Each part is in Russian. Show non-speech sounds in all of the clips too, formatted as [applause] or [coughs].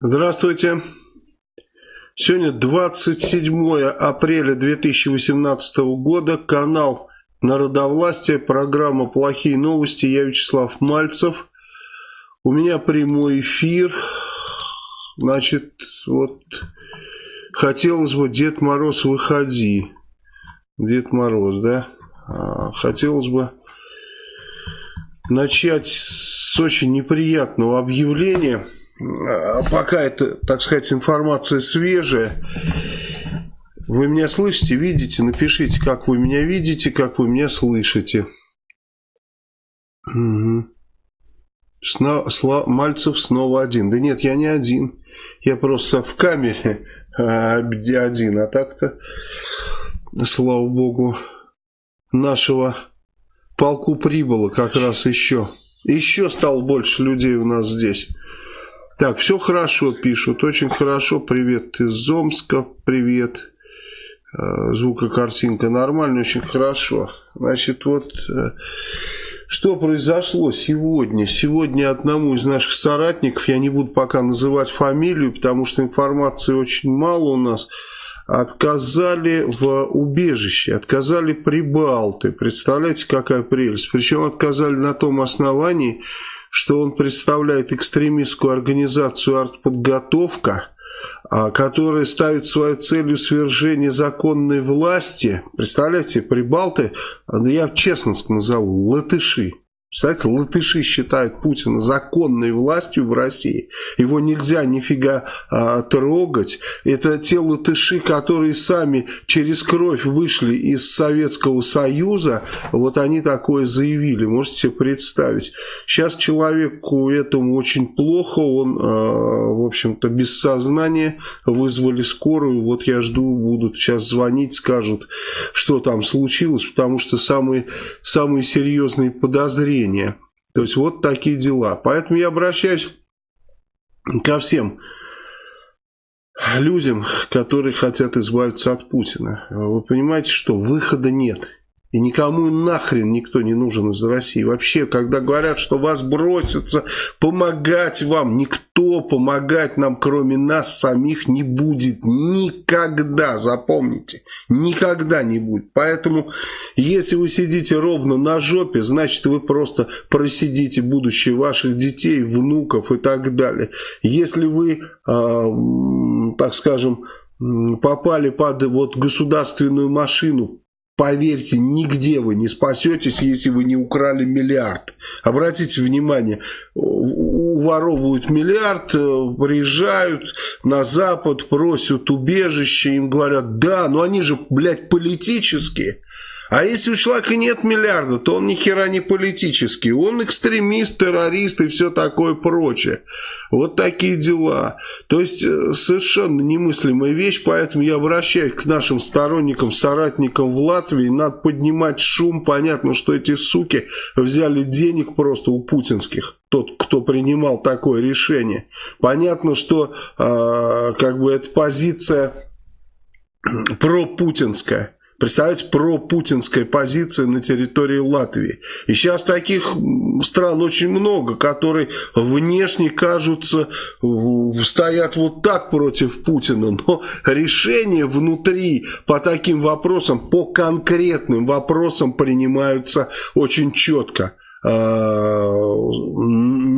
Здравствуйте. Сегодня 27 апреля 2018 года. Канал Народовластие. Программа «Плохие новости». Я Вячеслав Мальцев. У меня прямой эфир. Значит, вот хотелось бы, Дед Мороз, выходи. Дед Мороз, да? А, хотелось бы начать с очень неприятного объявления. А, пока это, так сказать, информация свежая. Вы меня слышите, видите? Напишите, как вы меня видите, как вы меня слышите. Угу. Сно, Сла, Мальцев снова один. Да нет, я не один. Я просто в камере а, один. А так-то, слава богу, нашего полку прибыло как раз еще. Еще стало больше людей у нас здесь. Так, все хорошо, пишут, очень хорошо. Привет из Омска, привет. Э, звукокартинка нормально, очень хорошо. Значит, вот э, что произошло сегодня. Сегодня одному из наших соратников, я не буду пока называть фамилию, потому что информации очень мало у нас, отказали в убежище, отказали прибалты. Представляете, какая прелесть. Причем отказали на том основании, что он представляет экстремистскую организацию «Артподготовка», а, которая ставит своей целью свержение законной власти. Представляете, прибалты, я честно назову, латыши. Представляете, латыши считают Путина законной властью в России. Его нельзя нифига а, трогать. Это те латыши, которые сами через кровь вышли из Советского Союза. Вот они такое заявили. Можете себе представить. Сейчас человеку этому очень плохо. Он, а, в общем-то, без сознания. Вызвали скорую. Вот я жду, будут сейчас звонить, скажут, что там случилось. Потому что самые, самые серьезные подозрения зрения. То есть вот такие дела. Поэтому я обращаюсь ко всем людям, которые хотят избавиться от Путина. Вы понимаете, что выхода нет. И никому нахрен никто не нужен из России. Вообще, когда говорят, что вас бросятся помогать вам, никто помогать нам, кроме нас самих, не будет. Никогда, запомните. Никогда не будет. Поэтому, если вы сидите ровно на жопе, значит, вы просто просидите будущее ваших детей, внуков и так далее. Если вы, э, так скажем, попали под вот государственную машину, Поверьте, нигде вы не спасетесь, если вы не украли миллиард. Обратите внимание, уворовывают миллиард, э, приезжают на Запад, просят убежище, им говорят, да, но они же, блядь, политические. А если у человека нет миллиарда, то он ни хера не политический. Он экстремист, террорист и все такое прочее. Вот такие дела. То есть э, совершенно немыслимая вещь, поэтому я обращаюсь к нашим сторонникам, соратникам в Латвии. Надо поднимать шум. Понятно, что эти суки взяли денег просто у путинских тот, кто принимал такое решение. Понятно, что э, как бы эта позиция пропутинская. Представляете, пропутинская позиция на территории Латвии. И сейчас таких стран очень много, которые внешне кажутся, стоят вот так против Путина. Но решения внутри по таким вопросам, по конкретным вопросам принимаются очень четко. Э,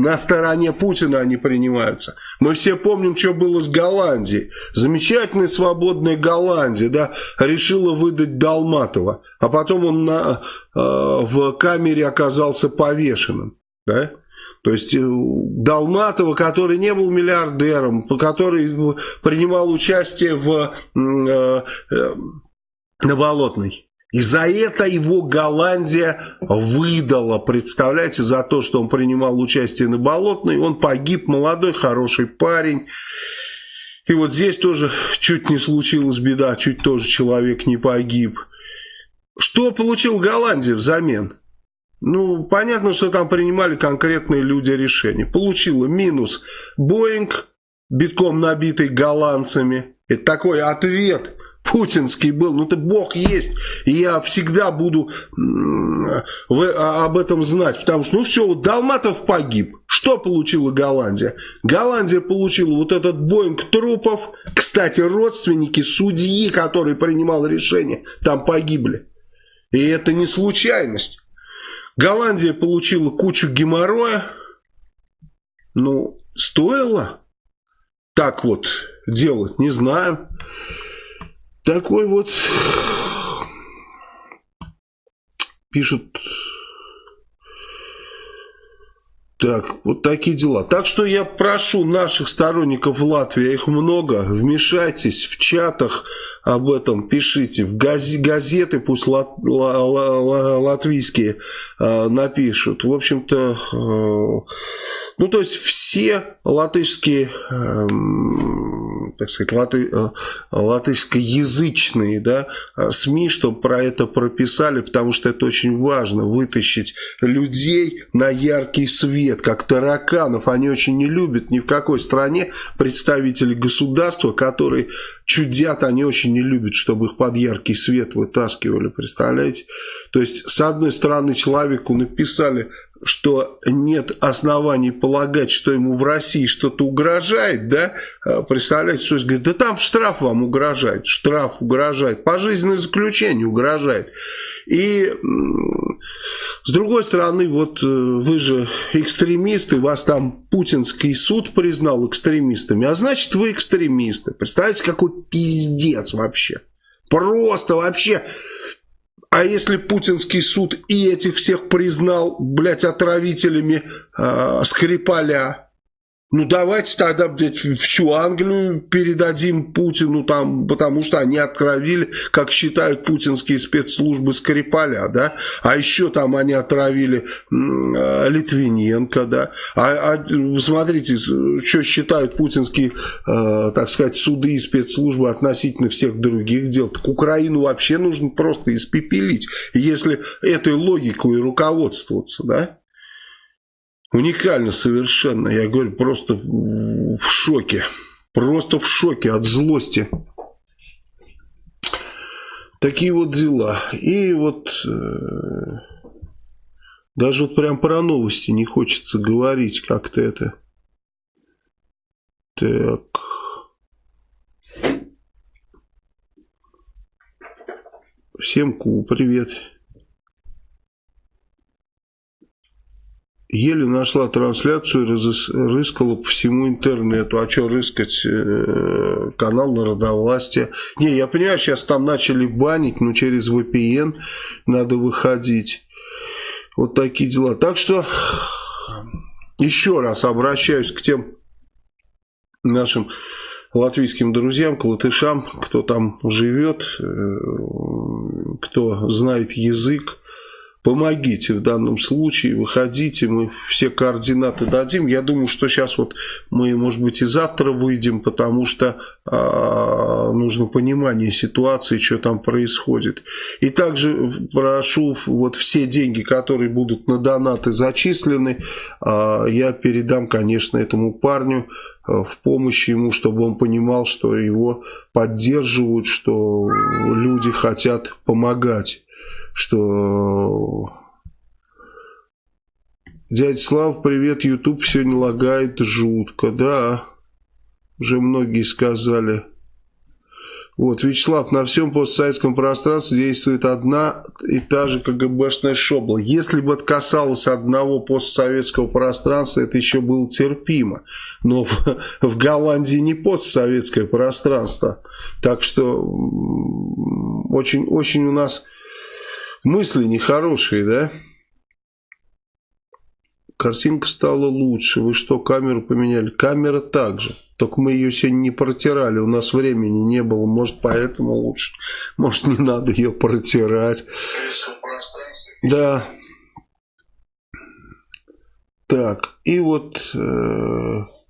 на стороне Путина они принимаются. Мы все помним, что было с Голландией. Замечательная свободная Голландия, да, решила выдать Долматова, а потом он на, э, в камере оказался повешенным, да. То есть э, Долматова, который не был миллиардером, который принимал участие в, э, э, на Болотной. И за это его Голландия выдала, представляете, за то, что он принимал участие на Болотной. Он погиб, молодой, хороший парень. И вот здесь тоже чуть не случилась беда, чуть тоже человек не погиб. Что получил Голландия взамен? Ну, понятно, что там принимали конкретные люди решения. Получила минус Боинг, битком набитый голландцами. Это такой ответ путинский был. Ну ты бог есть. И я всегда буду а, об этом знать. Потому что, ну все, вот Долматов погиб. Что получила Голландия? Голландия получила вот этот Боинг трупов. Кстати, родственники судьи, который принимал решение, там погибли. И это не случайность. Голландия получила кучу геморроя. Ну, стоило так вот делать, не знаю. Такой вот пишут так, вот такие дела. Так что я прошу наших сторонников в Латвии, их много, вмешайтесь в чатах об этом, пишите. В газ, газеты пусть лат, ла, ла, ла, латвийские э, напишут. В общем-то, э, ну то есть все латышские... Э, так сказать, латы, э, латышскоязычные да, э, СМИ, чтобы про это прописали, потому что это очень важно, вытащить людей на яркий свет, как тараканов. Они очень не любят ни в какой стране представителей государства, которые чудят, они очень не любят, чтобы их под яркий свет вытаскивали, представляете? То есть, с одной стороны, человеку написали что нет оснований полагать, что ему в России что-то угрожает, да, а, представляете, что говорит, да там штраф вам угрожает, штраф угрожает, пожизненное заключение угрожает. И с другой стороны, вот э, вы же экстремисты, вас там путинский суд признал экстремистами, а значит вы экстремисты. Представляете, какой пиздец вообще. Просто вообще а если путинский суд и этих всех признал, блядь, отравителями э, Скрипаля, ну давайте тогда, блядь, всю Англию передадим Путину там, потому что они отравили, как считают путинские спецслужбы Скрипаля, да, а еще там они отравили э, Литвиненко, да, а, а смотрите, что считают путинские, э, так сказать, суды и спецслужбы относительно всех других дел, так Украину вообще нужно просто испепелить, если этой логикой руководствоваться, да. Уникально совершенно. Я говорю, просто в шоке. Просто в шоке от злости. Такие вот дела. И вот э, даже вот прям про новости не хочется говорить как-то это. Так. Всем ку, привет. Еле нашла трансляцию, рыскала по всему интернету. А что рыскать? Э, канал народовластия. Не, я понимаю, сейчас там начали банить, но через VPN надо выходить. Вот такие дела. Так что еще раз обращаюсь к тем нашим латвийским друзьям, к латышам, кто там живет, э, кто знает язык помогите в данном случае, выходите, мы все координаты дадим. Я думаю, что сейчас вот мы, может быть, и завтра выйдем, потому что а, нужно понимание ситуации, что там происходит. И также прошу вот все деньги, которые будут на донаты зачислены, а, я передам, конечно, этому парню а, в помощь ему, чтобы он понимал, что его поддерживают, что люди хотят помогать что дядя Слав, привет, YouTube сегодня лагает жутко, да, уже многие сказали. Вот, Вячеслав, на всем постсоветском пространстве действует одна и та же КГБшная шобла. Если бы это касалось одного постсоветского пространства, это еще было терпимо. Но в, в Голландии не постсоветское пространство. Так что очень, очень у нас мысли нехорошие, да? Картинка стала лучше. Вы что, камеру поменяли? Камера также. Только мы ее сегодня не протирали. У нас времени не было. Может, поэтому лучше. Может, не надо ее протирать. Да. Так. И вот... Э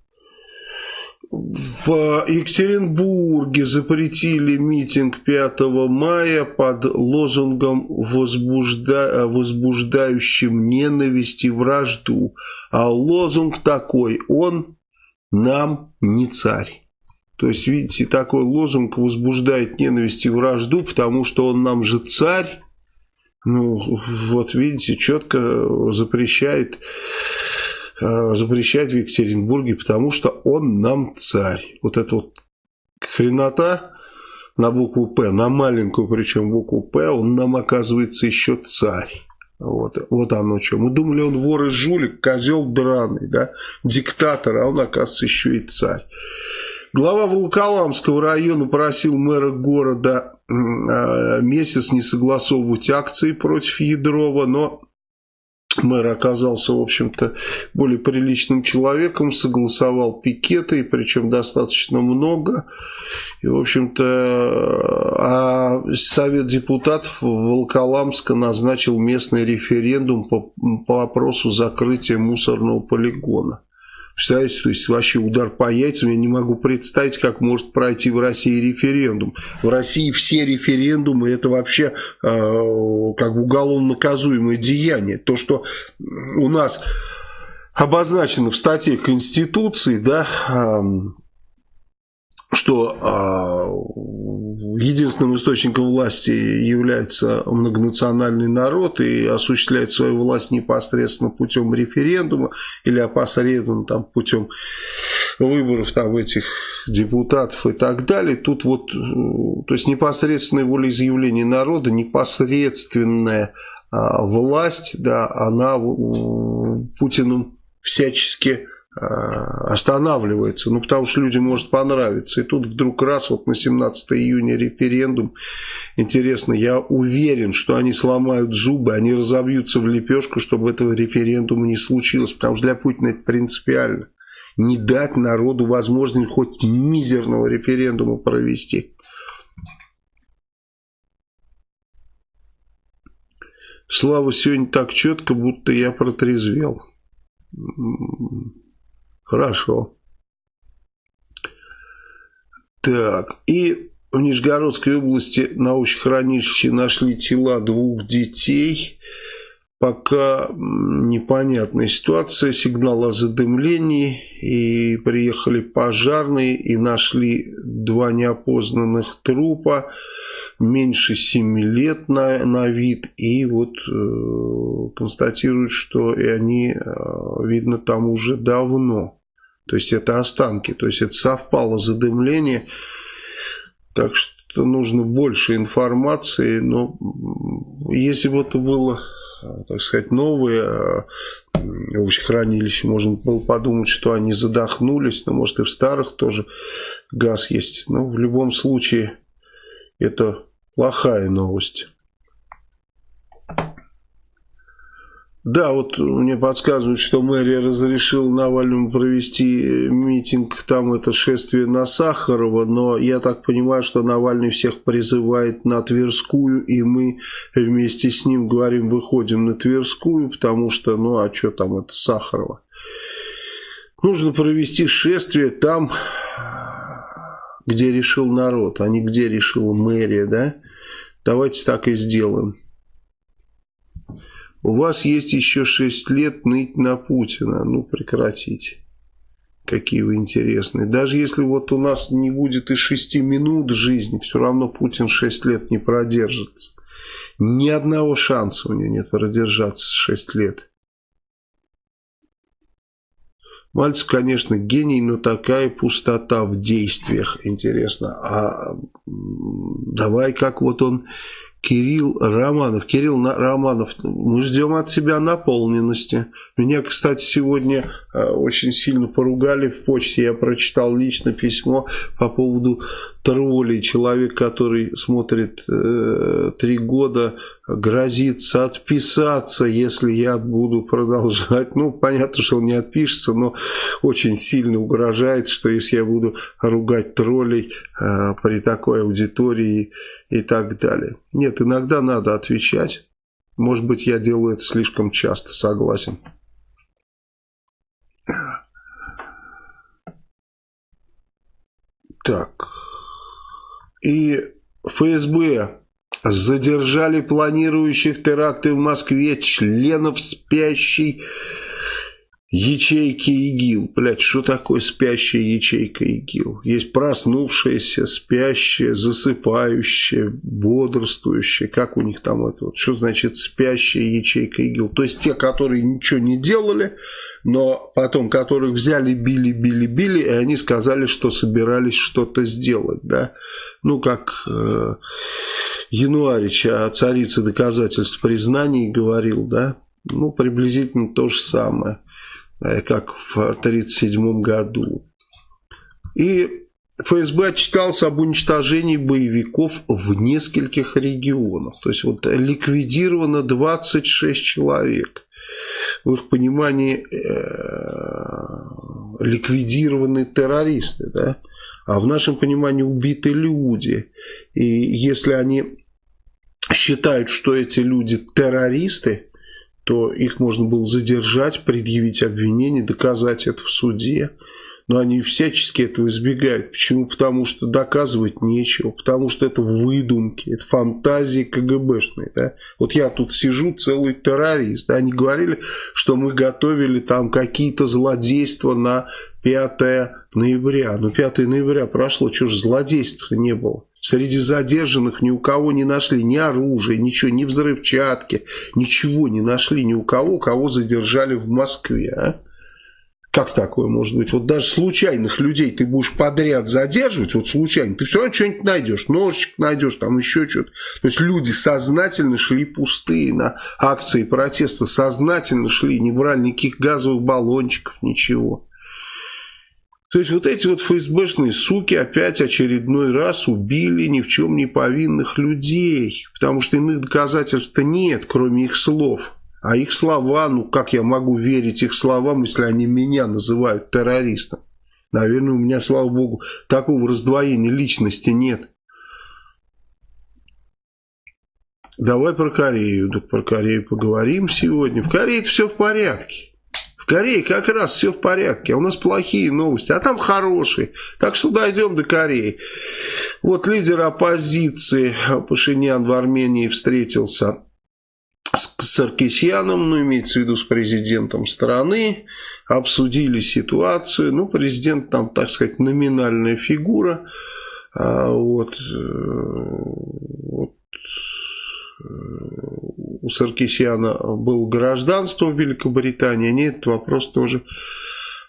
в Екатеринбурге запретили митинг 5 мая под лозунгом возбужда... возбуждающим ненависть и вражду. А лозунг такой, он нам не царь. То есть, видите, такой лозунг возбуждает ненависть и вражду, потому что он нам же царь. Ну, вот видите, четко запрещает, э, запрещает в Екатеринбурге, потому что он нам царь. Вот это вот хренота на букву «П», на маленькую причем букву «П», он нам оказывается еще царь. Вот, вот оно что. Мы думали, он вор и жулик, козел драный, да, диктатор, а он, оказывается, еще и царь. Глава Волоколамского района просил мэра города а, месяц не согласовывать акции против Ядрова, но мэр оказался, в общем-то, более приличным человеком, согласовал пикеты, причем достаточно много. И, в общем-то, а Совет депутатов Волколамска назначил местный референдум по, по вопросу закрытия мусорного полигона. Представляете, то есть вообще удар по яйцам, я не могу представить, как может пройти в России референдум. В России все референдумы это вообще э, как уголовно наказуемое деяние. То, что у нас обозначено в статье Конституции, да, э, что э, единственным источником власти является многонациональный народ и осуществляет свою власть непосредственно путем референдума или опосредованно там, путем выборов там, этих депутатов и так далее. Тут вот, э, то есть непосредственное волеизъявление народа, непосредственная э, власть, да, она Путиным всячески а, останавливается, ну потому что людям может понравиться. И тут вдруг раз, вот на 17 июня референдум, интересно, я уверен, что они сломают зубы, они разобьются в лепешку, чтобы этого референдума не случилось, потому что для Путина это принципиально. Не дать народу возможность хоть мизерного референдума провести. Слава сегодня так четко, будто я протрезвел. Хорошо. Так, и в Нижегородской области научно-хранилище нашли тела двух детей. Пока непонятная ситуация, сигнал о задымлении, и приехали пожарные и нашли два неопознанных трупа, меньше 7 лет на, на вид, и вот э, констатируют, что и они, э, видно, там уже давно. То есть это останки, то есть это совпало задымление. Так что нужно больше информации. Но если бы это было, так сказать, новое хранилище, можно было подумать, что они задохнулись. Но может и в старых тоже газ есть. Но в любом случае это плохая новость. Да, вот мне подсказывают, что мэрия разрешила Навальному провести митинг, там это шествие на Сахарова, но я так понимаю, что Навальный всех призывает на Тверскую, и мы вместе с ним говорим, выходим на Тверскую, потому что, ну а что там, это Сахарова. Нужно провести шествие там, где решил народ, а не где решила мэрия, да? Давайте так и сделаем. У вас есть еще 6 лет ныть на Путина. Ну, прекратите. Какие вы интересные. Даже если вот у нас не будет и 6 минут жизни, все равно Путин 6 лет не продержится. Ни одного шанса у него нет продержаться 6 лет. Мальцев, конечно, гений, но такая пустота в действиях. Интересно. А давай как вот он Кирилл Романов. Кирилл Романов, мы ждем от тебя наполненности. Меня, кстати, сегодня очень сильно поругали в почте. Я прочитал лично письмо по поводу троллей. Человек, который смотрит э, три года, грозится отписаться, если я буду продолжать. Ну, понятно, что он не отпишется, но очень сильно угрожает, что если я буду ругать троллей э, при такой аудитории и так далее. Нет, иногда надо отвечать. Может быть, я делаю это слишком часто, согласен. Так. И ФСБ задержали планирующих теракты в Москве членов спящей ячейки ИГИЛ. Блядь, что такое спящая ячейка ИГИЛ? Есть проснувшаяся, спящая, засыпающая, бодрствующая. Как у них там это? Вот, что значит спящая ячейка ИГИЛ? То есть те, которые ничего не делали, но потом, которых взяли, били, били, били, и они сказали, что собирались что-то сделать, да. Ну, как э, Януарич о царице доказательств признаний говорил, да. Ну, приблизительно то же самое. Э, как в 1937 году. И ФСБ отчитался об уничтожении боевиков в нескольких регионах. То есть вот ликвидировано 26 человек. В их понимании э, ликвидированы террористы, да? а в нашем понимании убиты люди. И если они считают, что эти люди террористы, то их можно было задержать, предъявить обвинение, доказать это в суде. Но они всячески этого избегают. Почему? Потому что доказывать нечего, потому что это выдумки, это фантазии КГБшные. Да? Вот я тут сижу, целый террорист. Да? Они говорили, что мы готовили там какие-то злодейства на 5 ноября. Но 5 ноября прошло, что же злодейств не было. Среди задержанных ни у кого не нашли ни оружия, ничего, ни взрывчатки, ничего не нашли ни у кого, кого задержали в Москве. А? Как такое может быть? Вот даже случайных людей ты будешь подряд задерживать, вот случайно, ты все равно что-нибудь найдешь, ножичек найдешь, там еще что-то. То есть люди сознательно шли пустые на акции протеста, сознательно шли, не брали никаких газовых баллончиков, ничего. То есть вот эти вот ФСБшные суки опять очередной раз убили ни в чем не повинных людей. Потому что иных доказательств-то нет, кроме их слов. А их слова, ну как я могу верить их словам, если они меня называют террористом? Наверное, у меня, слава богу, такого раздвоения личности нет. Давай про Корею. Да про Корею поговорим сегодня. В Корее все в порядке. В Корее как раз все в порядке, а у нас плохие новости, а там хорошие. Так что дойдем до Кореи. Вот лидер оппозиции Пашинян в Армении встретился Саркисьяном, ну, имеется в виду с президентом страны, обсудили ситуацию. Ну, президент там, так сказать, номинальная фигура. А вот, э, вот у Саркисяна было гражданство в Великобритании, они этот вопрос тоже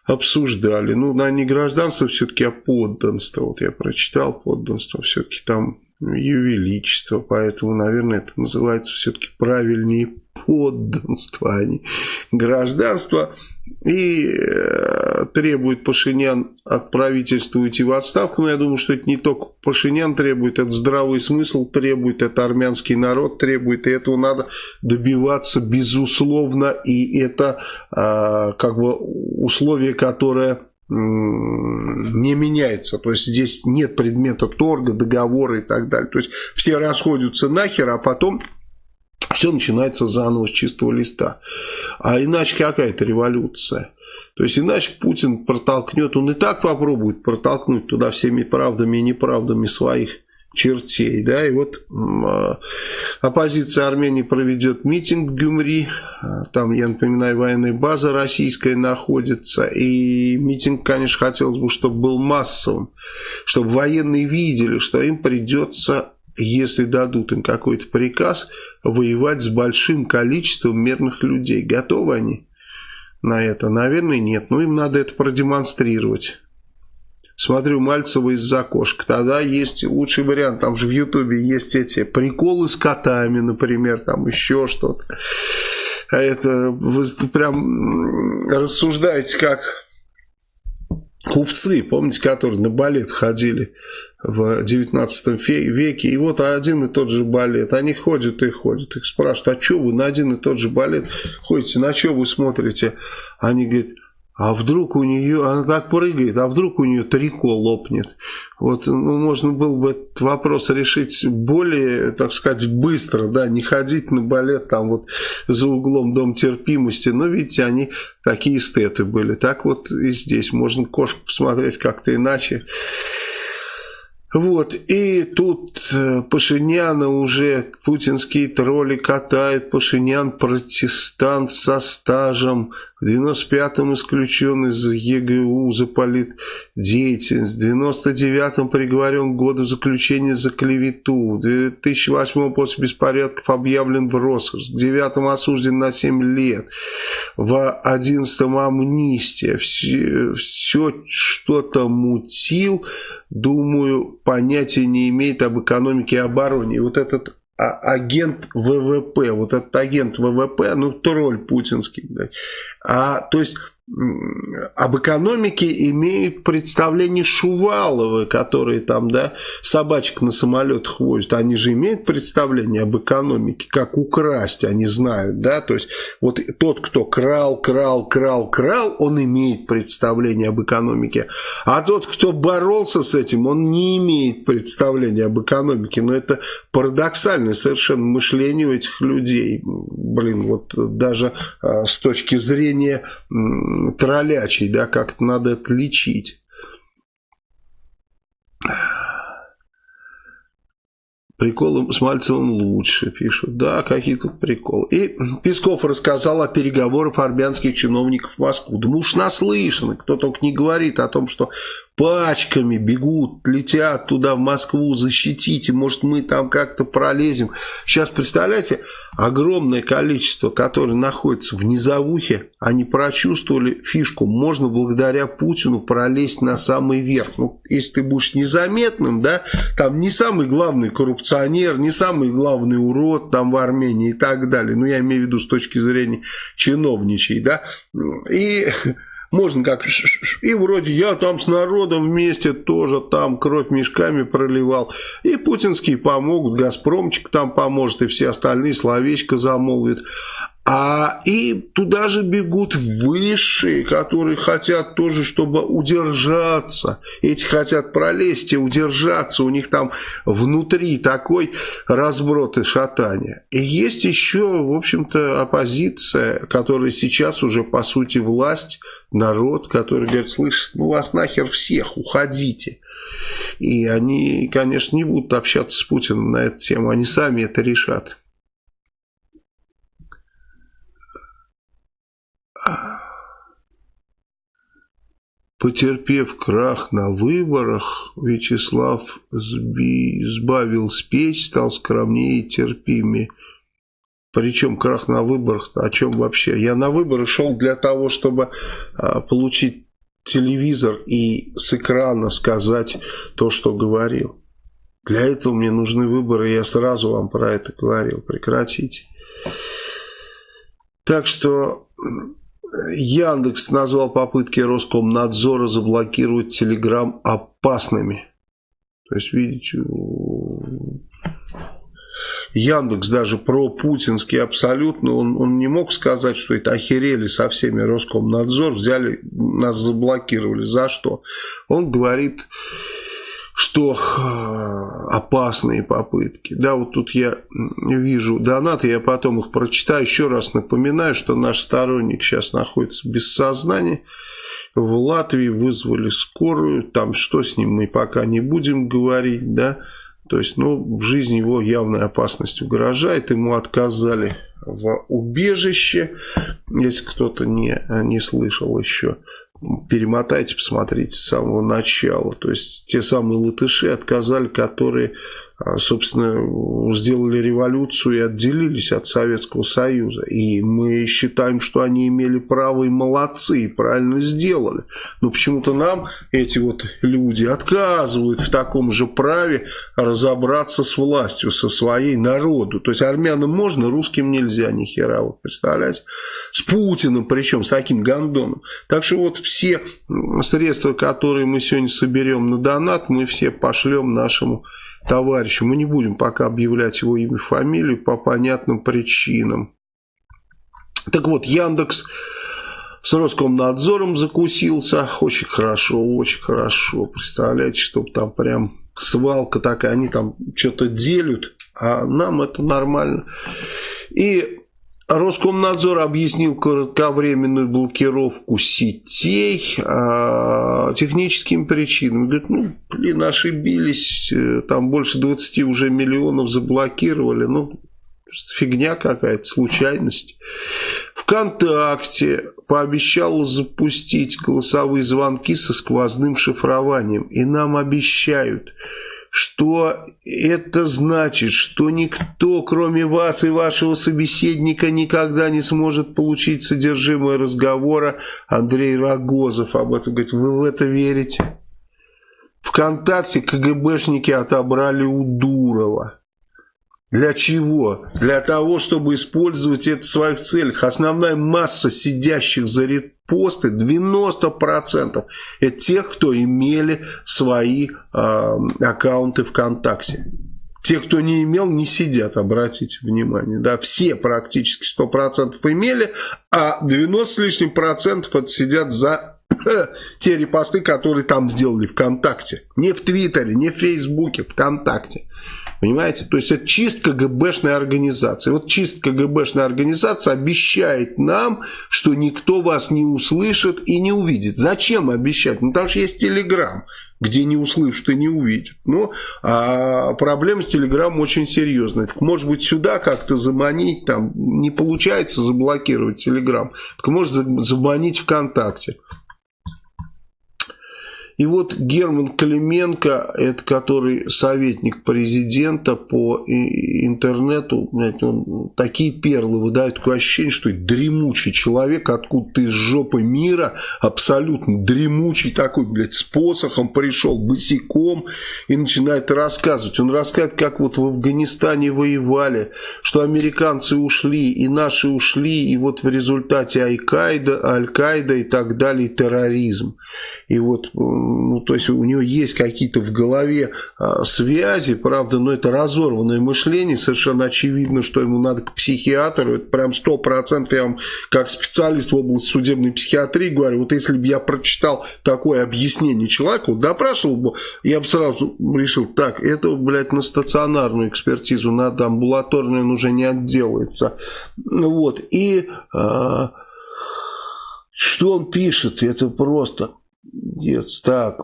обсуждали. Ну, на не гражданство все-таки, а подданство. Вот я прочитал подданство, все-таки там ее величество, поэтому, наверное, это называется все-таки правильнее подданство, а не гражданство. И э, требует Пашинян от правительства уйти в отставку. Но я думаю, что это не только Пашинян требует, это здравый смысл требует, это армянский народ требует. И этого надо добиваться безусловно. И это э, как бы условие, которое не меняется. То есть здесь нет предмета торга, договора и так далее. То есть все расходятся нахер, а потом все начинается заново с чистого листа. А иначе какая-то революция. То есть иначе Путин протолкнет, он и так попробует протолкнуть туда всеми правдами и неправдами своих чертей. Да? И вот э, оппозиция Армении проведет митинг в Гюмри. Там, я напоминаю, военная база российская находится. И митинг, конечно, хотелось бы, чтобы был массовым. Чтобы военные видели, что им придется, если дадут им какой-то приказ, воевать с большим количеством мирных людей. Готовы они на это? Наверное, нет. Но им надо это продемонстрировать смотрю Мальцева из-за окошка. Тогда есть лучший вариант. Там же в Ютубе есть эти приколы с котами, например, там еще что-то. А это вы прям рассуждаете как купцы, помните, которые на балет ходили в 19 веке. И вот один и тот же балет. Они ходят и ходят. Их спрашивают, а что вы на один и тот же балет ходите? На что вы смотрите? Они говорят, а вдруг у нее, она так прыгает, а вдруг у нее трико лопнет. Вот, ну, можно было бы этот вопрос решить более, так сказать, быстро, да, не ходить на балет там вот за углом Дом терпимости, но видите, они такие эстеты были. Так вот и здесь можно кошку посмотреть как-то иначе. Вот, и тут э, Пашиняна уже путинские тролли катают, Пашинян протестант со стажем, в 95-м исключен из ЕГУ за политдеятельность, в 99-м приговорен к году заключения за клевету, в 2008 после беспорядков объявлен в розыск, в 9-м осужден на 7 лет, в 11-м амнистия, все, все что-то мутил, думаю, понятия не имеет об экономике и обороне. И вот этот а, агент ВВП, вот этот агент ВВП, ну, тролль путинский. Да. А, то есть об экономике имеют представление Шуваловы, которые там, да, собачек на самолетах возят. Они же имеют представление об экономике, как украсть, они знают, да, то есть вот тот, кто крал, крал, крал, крал, он имеет представление об экономике, а тот, кто боролся с этим, он не имеет представления об экономике, но это парадоксальное совершенно мышление у этих людей, блин, вот даже а, с точки зрения троллячий, да, как-то надо отличить. Приколы с Мальцевым лучше, пишут. Да, какие тут приколы. И Песков рассказал о переговорах армянских чиновников в Москву. Да мы уж наслышаны, кто только не говорит о том, что пачками бегут, летят туда в Москву, защитите, может мы там как-то пролезем. Сейчас, представляете, огромное количество, которые находятся в низовухе, они прочувствовали фишку. Можно благодаря Путину пролезть на самый верх. Ну, если ты будешь незаметным, да, там не самый главный коррупционер, не самый главный урод там в Армении и так далее. Ну, я имею в виду с точки зрения чиновничей, да. И [laughs] можно как... И вроде я там с народом вместе тоже там кровь мешками проливал. И путинские помогут, Газпромчик там поможет, и все остальные словечко замолвят. А и туда же бегут высшие, которые хотят тоже, чтобы удержаться. Эти хотят пролезть и удержаться. У них там внутри такой разброд и шатание. И есть еще, в общем-то, оппозиция, которая сейчас уже, по сути, власть, народ, который говорит, слышит, ну вас нахер всех, уходите. И они, конечно, не будут общаться с Путиным на эту тему. Они сами это решат. Потерпев крах на выборах, Вячеслав сбавил спесь, стал скромнее и терпимее. Причем крах на выборах, о чем вообще? Я на выборы шел для того, чтобы а, получить телевизор и с экрана сказать то, что говорил. Для этого мне нужны выборы, я сразу вам про это говорил. Прекратите. Так что Яндекс назвал попытки Роскомнадзора заблокировать Телеграм опасными. То есть, видите, Яндекс даже про путинский абсолютно, он, он не мог сказать, что это охерели со всеми Роскомнадзор, взяли, нас заблокировали. За что? Он говорит, что опасные попытки. Да, вот тут я вижу донаты, я потом их прочитаю. Еще раз напоминаю, что наш сторонник сейчас находится без сознания. В Латвии вызвали скорую, там что с ним мы пока не будем говорить, да. То есть, ну, в жизни его явная опасность угрожает, ему отказали в убежище, если кто-то не, не слышал еще перемотайте, посмотрите с самого начала. То есть те самые латыши отказали, которые собственно, сделали революцию и отделились от Советского Союза. И мы считаем, что они имели право и молодцы, и правильно сделали. Но почему-то нам эти вот люди отказывают в таком же праве разобраться с властью, со своей народу. То есть армянам можно, русским нельзя, ни хера, вот представляете? С Путиным, причем с таким гандоном. Так что вот все средства, которые мы сегодня соберем на донат, мы все пошлем нашему товарищу. Мы не будем пока объявлять его имя и фамилию по понятным причинам. Так вот, Яндекс с Роскомнадзором закусился. Очень хорошо, очень хорошо. Представляете, чтобы там прям свалка такая, они там что-то делят, а нам это нормально. И Роскомнадзор объяснил кратковременную блокировку сетей а, техническим причинам. Говорит, ну, блин, ошибились, э, там больше 20 уже миллионов заблокировали. Ну, Фигня какая-то, случайность. ВКонтакте пообещала запустить голосовые звонки со сквозным шифрованием. И нам обещают, что это значит, что никто, кроме вас и вашего собеседника, никогда не сможет получить содержимое разговора. Андрей Рогозов об этом говорит. Вы в это верите? Вконтакте КГБшники отобрали у Дурова. Для чего? Для того, чтобы использовать это в своих целях. Основная масса сидящих за репосты, 90% это тех, кто имели свои э, аккаунты ВКонтакте. Те, кто не имел, не сидят, обратите внимание. Да, все практически 100% имели, а 90 с лишним процентов сидят за [coughs] те репосты, которые там сделали ВКонтакте. Не в Твиттере, не в Фейсбуке, ВКонтакте. Понимаете? То есть это чистка ГБшная организация. Вот чистка ГБшная организация обещает нам, что никто вас не услышит и не увидит. Зачем обещать? Ну, потому что есть Телеграм, где не услышат и не увидят. Ну, а проблема с Телеграмом очень серьезная. Так, может быть, сюда как-то заманить, там не получается заблокировать Телеграм. Так может заманить ВКонтакте. И вот Герман Клименко, это который советник президента по интернету, знаете, он такие перлы выдает, такое ощущение, что это дремучий человек, откуда-то из жопы мира, абсолютно дремучий такой, блядь, с посохом пришел, босиком и начинает рассказывать. Он рассказывает, как вот в Афганистане воевали, что американцы ушли, и наши ушли, и вот в результате Аль-Каида, Аль-Каида и так далее, терроризм. И вот ну, то есть у него есть какие-то в голове а, связи, правда, но это разорванное мышление, совершенно очевидно, что ему надо к психиатру, это прям сто процентов, я вам как специалист в области судебной психиатрии говорю, вот если бы я прочитал такое объяснение человеку, допрашивал бы, я бы сразу решил, так, это, блядь, на стационарную экспертизу надо, амбулаторную он уже не отделается. Вот, и... А, что он пишет, это просто нет, так.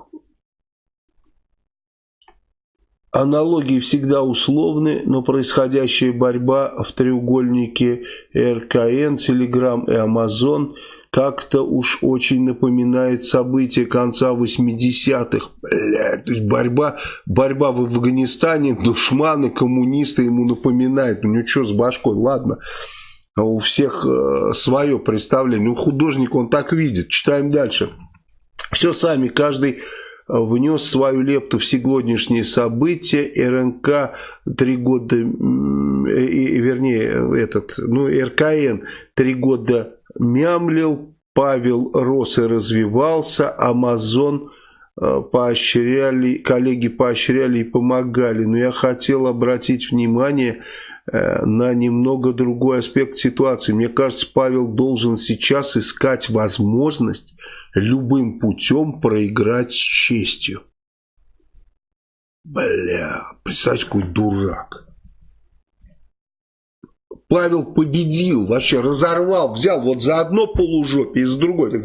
Аналогии всегда условны, но происходящая борьба в треугольнике РКН, Телеграм и Амазон как-то уж очень напоминает события конца 80-х. Блядь, борьба, борьба в Афганистане, душманы, коммунисты ему напоминают. Ну что с башкой, ладно. У всех э, свое представление. У художника он так видит. Читаем дальше. Все сами, каждый э, внес свою лепту в сегодняшние события. РНК три года, вернее, этот, ну, РКН три года мямлил, Павел рос и развивался, Амазон э, поощряли, коллеги поощряли и помогали. Но я хотел обратить внимание э, на немного другой аспект ситуации. Мне кажется, Павел должен сейчас искать возможность любым путем проиграть с честью. Бля, представьте, какой дурак. Павел победил, вообще разорвал, взял вот за одно полужопие и за другое.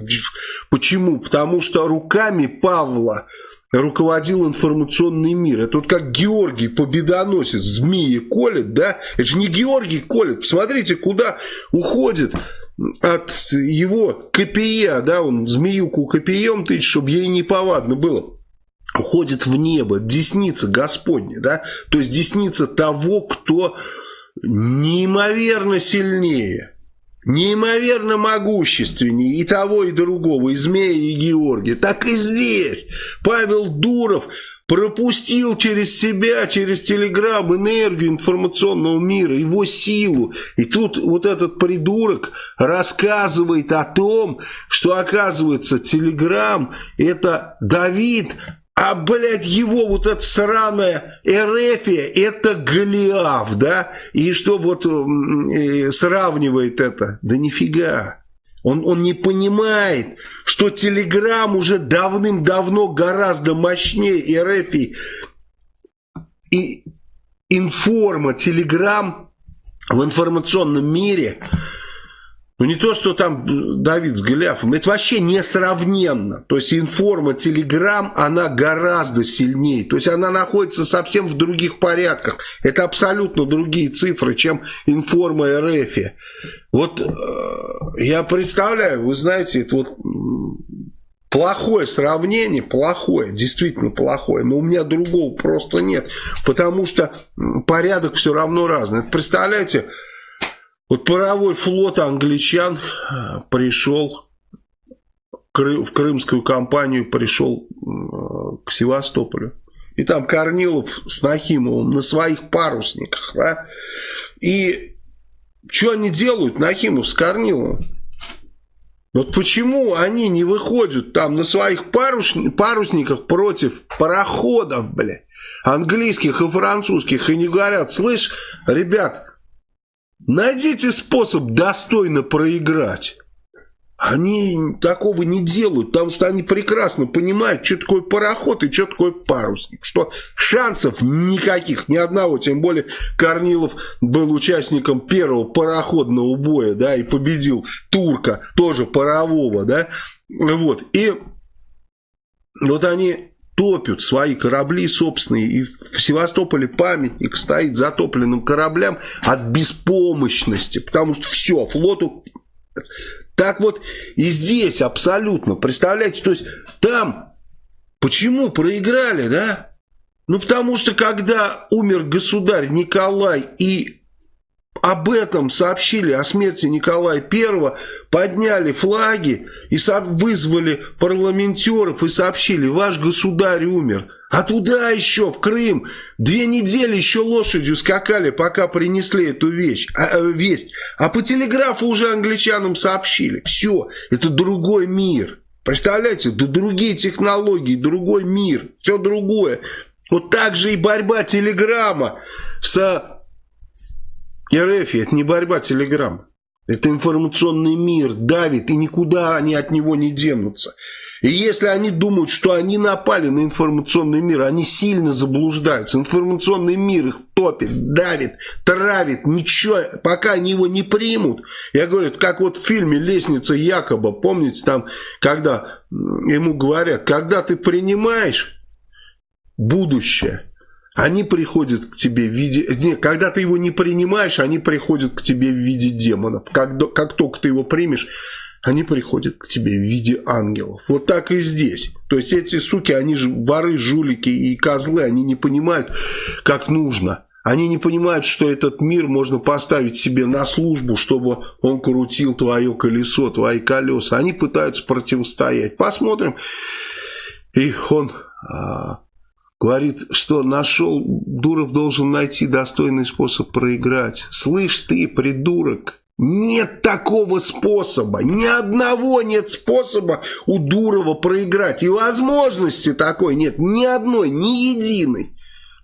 Почему? Потому что руками Павла руководил информационный мир. Это вот как Георгий победоносец, змеи колет, да? Это же не Георгий колет. Посмотрите, куда уходит от его копия, да, он змеюку копием тычет, чтобы ей неповадно было. Уходит в небо, десница Господня, да, то есть десница того, кто неимоверно сильнее, неимоверно могущественнее и того, и другого, и Змея, и Георгия. Так и здесь. Павел Дуров пропустил через себя, через телеграм энергию информационного мира, его силу. И тут вот этот придурок рассказывает о том, что оказывается телеграм это Давид, а, блядь, его вот эта сраная Эрефия, это Голиаф, да? И что вот э, сравнивает это? Да нифига. Он, он не понимает, что Телеграм уже давным-давно гораздо мощнее РФ. И информа, Телеграм в информационном мире Ну не то, что там Давид с Голиафом, это вообще несравненно. То есть информа Телеграм, она гораздо сильнее. То есть она находится совсем в других порядках. Это абсолютно другие цифры, чем информа РФ. Вот э, я представляю, вы знаете, это вот плохое сравнение, плохое, действительно плохое, но у меня другого просто нет, потому что порядок все равно разный. Представляете, вот паровой флот англичан э, пришел в крымскую компанию, пришел э, к Севастополю. И там Корнилов с Нахимовым на своих парусниках. Да? И что они делают, Нахимов с Корниловым? Вот почему они не выходят там на своих парусниках против пароходов, блядь, английских и французских, и не говорят, слышь, ребят, Найдите способ достойно проиграть. Они такого не делают, потому что они прекрасно понимают, что такое пароход и что такое парусник. Что шансов никаких, ни одного. Тем более Корнилов был участником первого пароходного боя, да, и победил турка, тоже парового, да. Вот. И вот они топят свои корабли собственные. И в Севастополе памятник стоит затопленным кораблям от беспомощности. Потому что все, флоту... Так вот и здесь абсолютно. Представляете, то есть там почему проиграли, да? Ну, потому что когда умер государь Николай и об этом сообщили, о смерти Николая I, подняли флаги и вызвали парламентеров и сообщили, ваш государь умер. А туда еще, в Крым, две недели еще лошадью скакали, пока принесли эту вещь, а, э, весть. А по телеграфу уже англичанам сообщили. Все, это другой мир. Представляете, да другие технологии, другой мир, все другое. Вот так же и борьба телеграмма с РФ это не борьба Телеграм. Это информационный мир давит, и никуда они от него не денутся. И если они думают, что они напали на информационный мир, они сильно заблуждаются. Информационный мир их топит, давит, травит, ничего, пока они его не примут. Я говорю, как вот в фильме «Лестница Якоба», помните там, когда ему говорят, когда ты принимаешь будущее, они приходят к тебе в виде... Нет, когда ты его не принимаешь, они приходят к тебе в виде демонов. Как, как только ты его примешь, они приходят к тебе в виде ангелов. Вот так и здесь. То есть эти суки, они же воры, жулики и козлы, они не понимают, как нужно. Они не понимают, что этот мир можно поставить себе на службу, чтобы он крутил твое колесо, твои колеса. Они пытаются противостоять. Посмотрим. И он а, Говорит, что нашел, Дуров должен найти достойный способ проиграть. Слышь ты, придурок, нет такого способа, ни одного нет способа у Дурова проиграть. И возможности такой нет, ни одной, ни единой.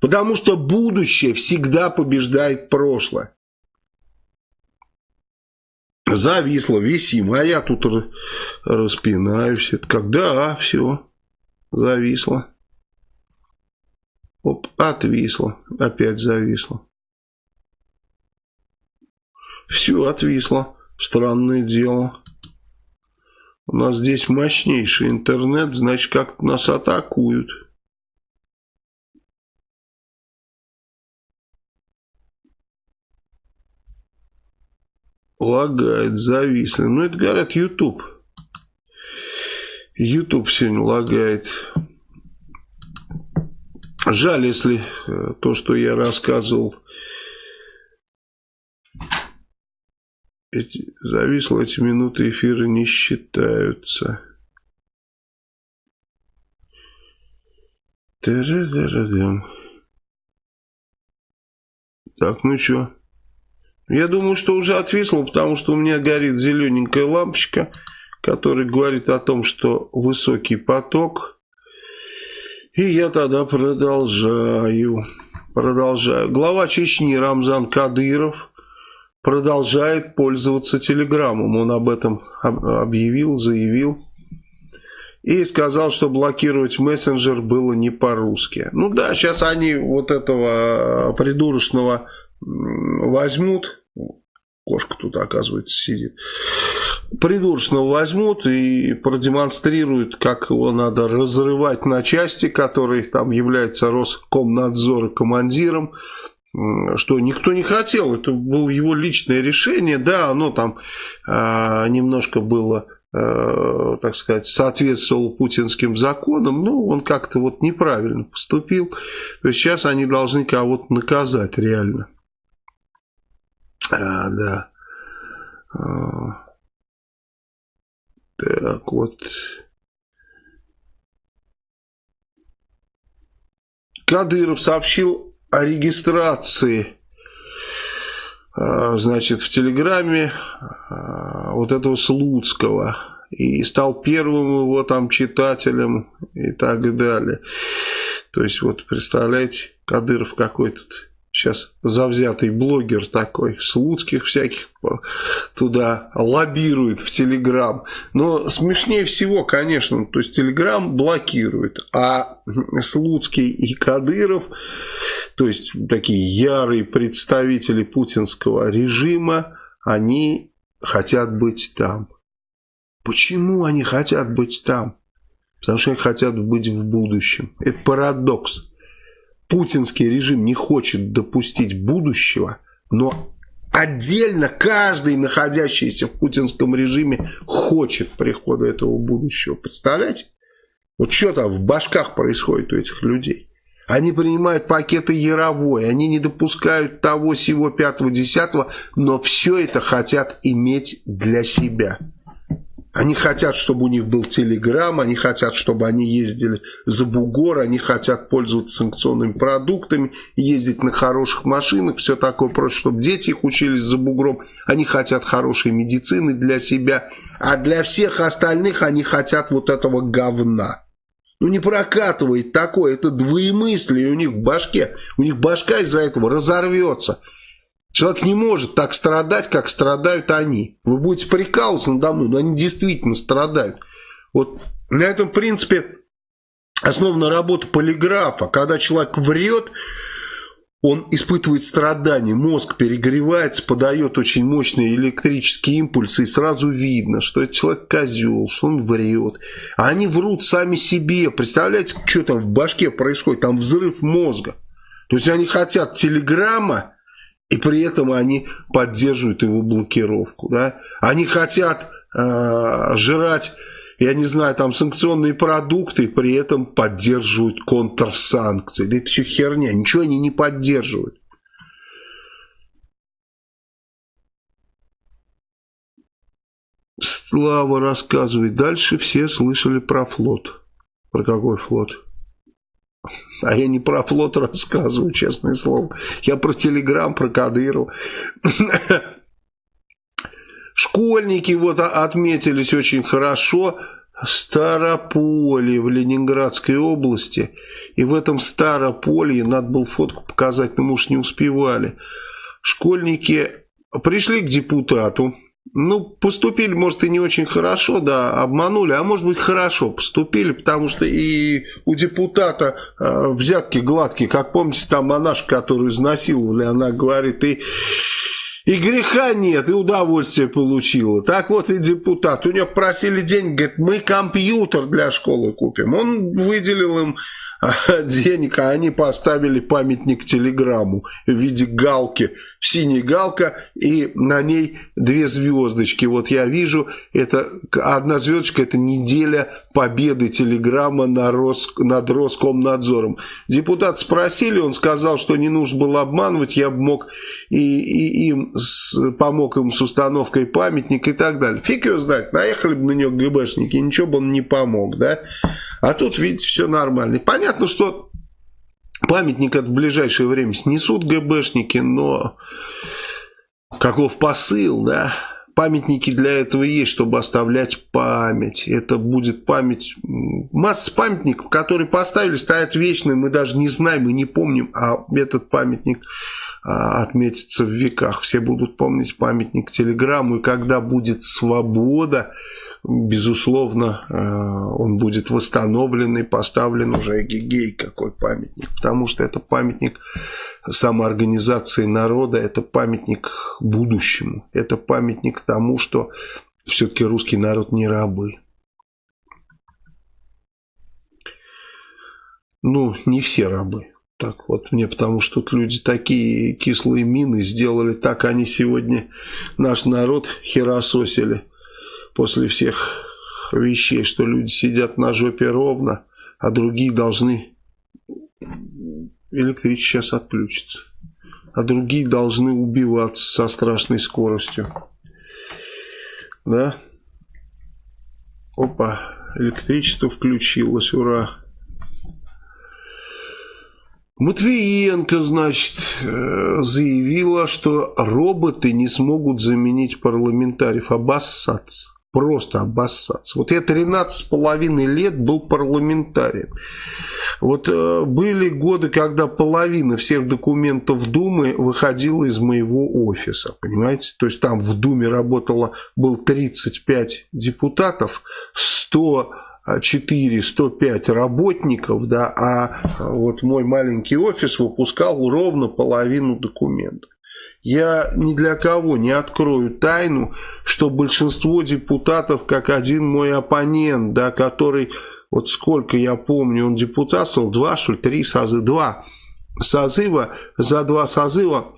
Потому что будущее всегда побеждает прошлое. Зависло, висим, а я тут распинаюсь. Это когда, а, все, зависло. Оп, отвисло. Опять зависло. Все отвисло. Странное дело. У нас здесь мощнейший интернет, значит, как нас атакуют. Лагает, зависли. Ну, это говорят YouTube. YouTube сегодня лагает. Жаль, если э, то, что я рассказывал, эти, зависло, эти минуты эфира не считаются. Так, ну что? Я думаю, что уже отвисло, потому что у меня горит зелененькая лампочка, которая говорит о том, что высокий поток и я тогда продолжаю. Продолжаю. Глава Чечни Рамзан Кадыров продолжает пользоваться телеграммом. Он об этом объявил, заявил. И сказал, что блокировать мессенджер было не по-русски. Ну да, сейчас они вот этого придурочного возьмут, кошка тут, оказывается, сидит. Придурочного возьмут и продемонстрируют, как его надо разрывать на части, который там является Роскомнадзор командиром что никто не хотел, это было его личное решение, да, оно там э, немножко было, э, так сказать, соответствовало путинским законам, но он как-то вот неправильно поступил, то есть сейчас они должны кого-то наказать реально. А, да. А, так вот. Кадыров сообщил о регистрации, а, значит, в Телеграме а, вот этого Слуцкого. И стал первым его там читателем и так далее. То есть, вот, представляете, Кадыров какой-то сейчас завзятый блогер такой, Слуцких всяких туда лоббирует в Телеграм. Но смешнее всего, конечно, то есть Телеграм блокирует, а Слуцкий и Кадыров, то есть такие ярые представители путинского режима, они хотят быть там. Почему они хотят быть там? Потому что они хотят быть в будущем. Это парадокс путинский режим не хочет допустить будущего, но отдельно каждый, находящийся в путинском режиме, хочет прихода этого будущего. Представляете? Вот что там в башках происходит у этих людей? Они принимают пакеты Яровой, они не допускают того, сего, пятого, десятого, но все это хотят иметь для себя. Они хотят, чтобы у них был телеграм, они хотят, чтобы они ездили за бугор, они хотят пользоваться санкционными продуктами, ездить на хороших машинах, все такое просто, чтобы дети их учились за бугром. Они хотят хорошей медицины для себя, а для всех остальных они хотят вот этого говна. Ну не прокатывает такое, это двоемыслие у них в башке. У них башка из-за этого разорвется. Человек не может так страдать, как страдают они. Вы будете прикалываться надо мной, но они действительно страдают. Вот на этом принципе основана работа полиграфа. Когда человек врет, он испытывает страдания, мозг перегревается, подает очень мощные электрические импульсы, и сразу видно, что этот человек козел, что он врет. А они врут сами себе. Представляете, что там в башке происходит? Там взрыв мозга. То есть они хотят телеграмма, и при этом они поддерживают его блокировку. Да? Они хотят э, жрать, я не знаю, там санкционные продукты, и при этом поддерживают контрсанкции. Да это все херня, ничего они не поддерживают. Слава рассказывает. Дальше все слышали про флот. Про какой флот? А я не про флот рассказываю, честное слово. Я про Телеграм, про Кадыру. Школьники вот отметились очень хорошо. Старополье в Ленинградской области. И в этом Старополье, надо было фотку показать, но мы уж не успевали. Школьники пришли к депутату ну, поступили, может, и не очень хорошо, да, обманули, а может быть, хорошо поступили, потому что и у депутата э, взятки гладкие, как помните, там монашка, которую изнасиловали, она говорит, и, и греха нет, и удовольствие получила. Так вот и депутат, у него просили деньги, говорит, мы компьютер для школы купим. Он выделил им [laughs] денег, а они поставили памятник телеграмму в виде галки. Синяя галка и на ней две звездочки. Вот я вижу, это одна звездочка, это неделя победы телеграмма на Рос, над Роскомнадзором. Депутат спросили, он сказал, что не нужно было обманывать, я бы мог и, и им с, помог им с установкой памятника и так далее. Фиг его знает, наехали бы на него ГБшники, ничего бы он не помог, да? А тут, видите, все нормально. Понятно, что памятник это в ближайшее время снесут ГБшники, но каков посыл, да? Памятники для этого есть, чтобы оставлять память. Это будет память... Масса памятников, которые поставили, стоят вечные, мы даже не знаем и не помним, а этот памятник а, отметится в веках. Все будут помнить памятник телеграмму, и когда будет свобода, безусловно, э, он будет восстановлен и поставлен уже гигей какой памятник, потому что это памятник самоорганизации народа, это памятник будущему. Это памятник тому, что все-таки русский народ не рабы. Ну, не все рабы. Так вот мне, потому что тут люди такие кислые мины сделали, так они сегодня наш народ херососили после всех вещей, что люди сидят на жопе ровно, а другие должны... Электричество сейчас отключится. А другие должны убиваться со страшной скоростью. Да? Опа, электричество включилось, ура. Матвиенко, значит, э, заявила, что роботы не смогут заменить парламентариев. Обоссаться. Просто обоссаться. Вот я 13 с половиной лет был парламентарием. Вот э, были годы, когда половина всех документов Думы выходила из моего офиса, понимаете? То есть там в Думе работало, был 35 депутатов, 100 4-105 работников, да, а вот мой маленький офис выпускал ровно половину документов. Я ни для кого не открою тайну, что большинство депутатов, как один мой оппонент, да, который, вот сколько я помню, он депутатствовал, два, что ли, три созыва, два созыва, за два созыва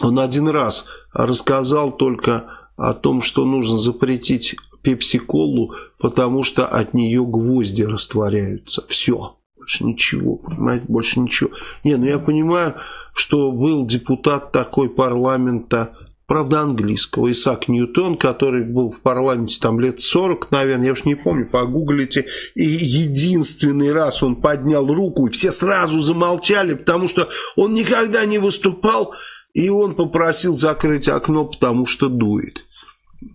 он один раз рассказал только о том, что нужно запретить пепси-колу, потому что от нее гвозди растворяются. Все. Больше ничего, понимаете, больше ничего. Не, ну я понимаю, что был депутат такой парламента, правда английского, Исаак Ньютон, который был в парламенте там лет 40, наверное, я уж не помню, погуглите. И единственный раз он поднял руку, и все сразу замолчали, потому что он никогда не выступал, и он попросил закрыть окно, потому что дует.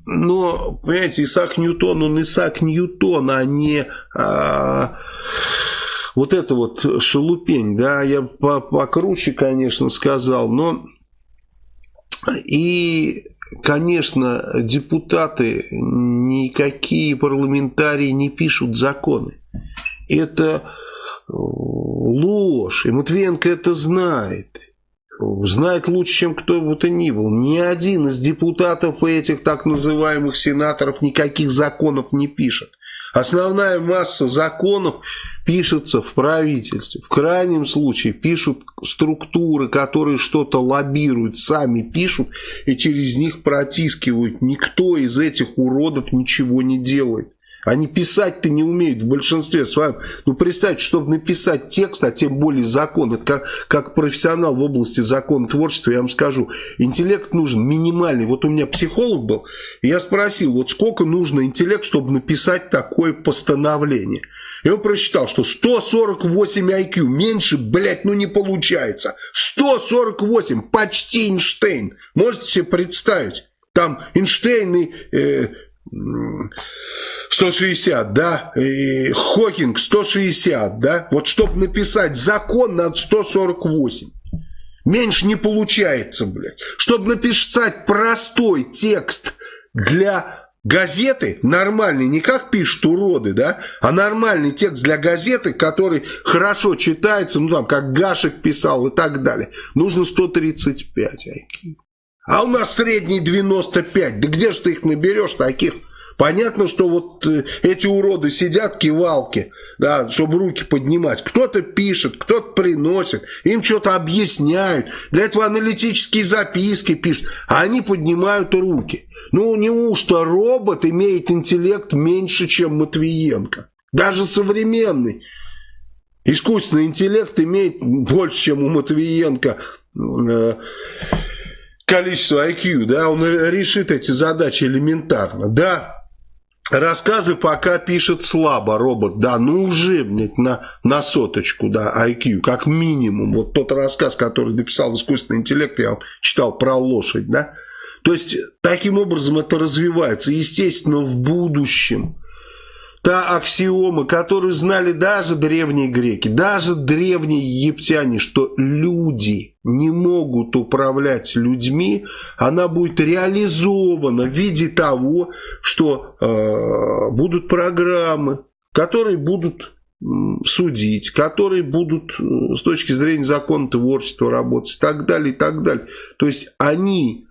Но, понимаете, Исаак Ньютон, он Исаак Ньютон, а не а, вот это вот шелупень, да, я покруче, конечно, сказал, но и, конечно, депутаты, никакие парламентарии не пишут законы. Это ложь, и Матвиенко это знает знает лучше, чем кто бы то ни был. Ни один из депутатов этих так называемых сенаторов никаких законов не пишет. Основная масса законов пишется в правительстве. В крайнем случае пишут структуры, которые что-то лоббируют, сами пишут и через них протискивают. Никто из этих уродов ничего не делает. Они писать-то не умеют в большинстве своем. Ну, представьте, чтобы написать текст, а тем более закон, это как, как профессионал в области законотворчества, я вам скажу, интеллект нужен минимальный. Вот у меня психолог был, и я спросил, вот сколько нужно интеллект, чтобы написать такое постановление. И он прочитал, что 148 IQ, меньше, блядь, ну не получается. 148, почти Эйнштейн. Можете себе представить? Там Эйнштейн и... Э, 160, да, и Хокинг 160, да, вот чтобы написать закон надо 148. Меньше не получается, блядь. Чтобы написать простой текст для газеты, нормальный, не как пишут уроды, да, а нормальный текст для газеты, который хорошо читается, ну там, как Гашек писал и так далее, нужно 135 IQ. А у нас средний 95. Да где же ты их наберешь таких? Понятно, что вот э, эти уроды сидят кивалки, да, чтобы руки поднимать. Кто-то пишет, кто-то приносит, им что-то объясняют. Для этого аналитические записки пишут, а они поднимают руки. Ну, неужто робот имеет интеллект меньше, чем Матвиенко? Даже современный искусственный интеллект имеет больше, чем у Матвиенко э, количество IQ, да, он решит эти задачи элементарно, да, Рассказы пока пишет слабо робот, да, ну уже, блядь, на, на соточку, да, IQ, как минимум. Вот тот рассказ, который написал искусственный интеллект, я читал про лошадь, да. То есть, таким образом это развивается. Естественно, в будущем та аксиома, которую знали даже древние греки, даже древние египтяне, что люди не могут управлять людьми, она будет реализована в виде того, что э, будут программы, которые будут судить, которые будут э, с точки зрения закона творчества работать и так далее, и так далее. То есть они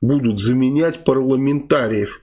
будут заменять парламентариев,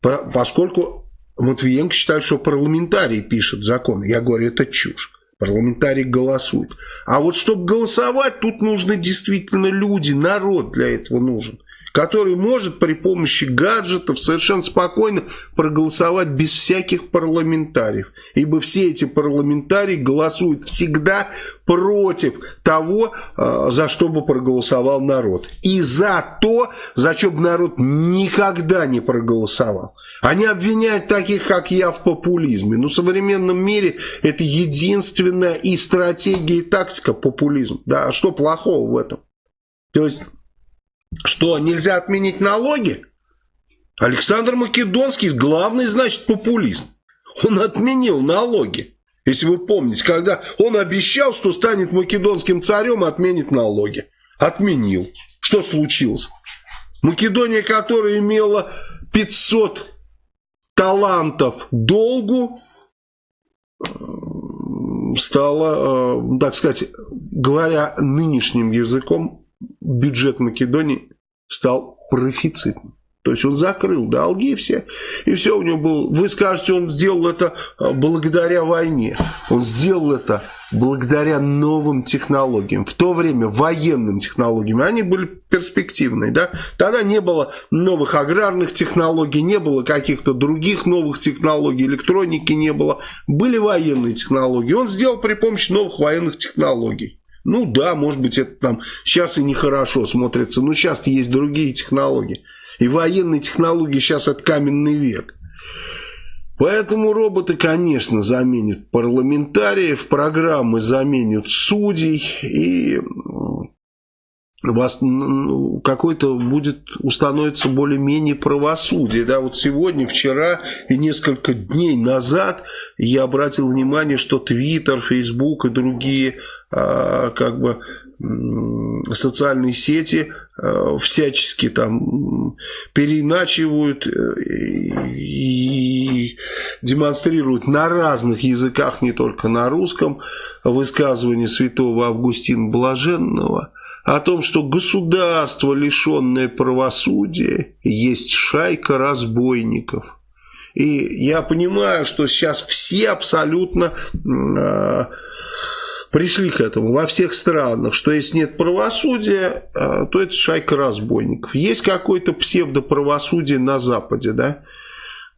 поскольку Матвиенко считает, что парламентарий пишет закон. Я говорю, это чушь. Парламентарий голосует. А вот чтобы голосовать, тут нужны действительно люди, народ для этого нужен который может при помощи гаджетов совершенно спокойно проголосовать без всяких парламентариев. Ибо все эти парламентарии голосуют всегда против того, э, за что бы проголосовал народ. И за то, за что бы народ никогда не проголосовал. Они обвиняют таких, как я, в популизме. Но в современном мире это единственная и стратегия, и тактика популизм. Да, а что плохого в этом? То есть что, нельзя отменить налоги? Александр Македонский главный, значит, популист. Он отменил налоги. Если вы помните, когда он обещал, что станет македонским царем и отменит налоги. Отменил. Что случилось? Македония, которая имела 500 талантов долгу, стала, э, так сказать, говоря нынешним языком, бюджет Македонии стал профицитным. То есть он закрыл долги все, и все у него было. Вы скажете, он сделал это а, благодаря войне. Он сделал это благодаря новым технологиям. В то время военным технологиям. Они были перспективные. Да? Тогда не было новых аграрных технологий, не было каких-то других новых технологий, электроники не было. Были военные технологии. Он сделал при помощи новых военных технологий. Ну да, может быть, это там сейчас и нехорошо смотрится, но сейчас есть другие технологии. И военные технологии сейчас это каменный век. Поэтому роботы, конечно, заменят парламентариев, программы заменят судей, и вас какой-то будет установиться более-менее правосудие. Да, вот сегодня, вчера и несколько дней назад я обратил внимание, что Твиттер, Фейсбук и другие а, как бы социальные сети а, всячески там переиначивают э, и демонстрируют на разных языках, не только на русском, высказывание святого Августина Блаженного – о том, что государство, лишенное правосудия, есть шайка разбойников. И я понимаю, что сейчас все абсолютно э, пришли к этому во всех странах, что если нет правосудия, э, то это шайка разбойников. Есть какое-то псевдоправосудие на Западе, да?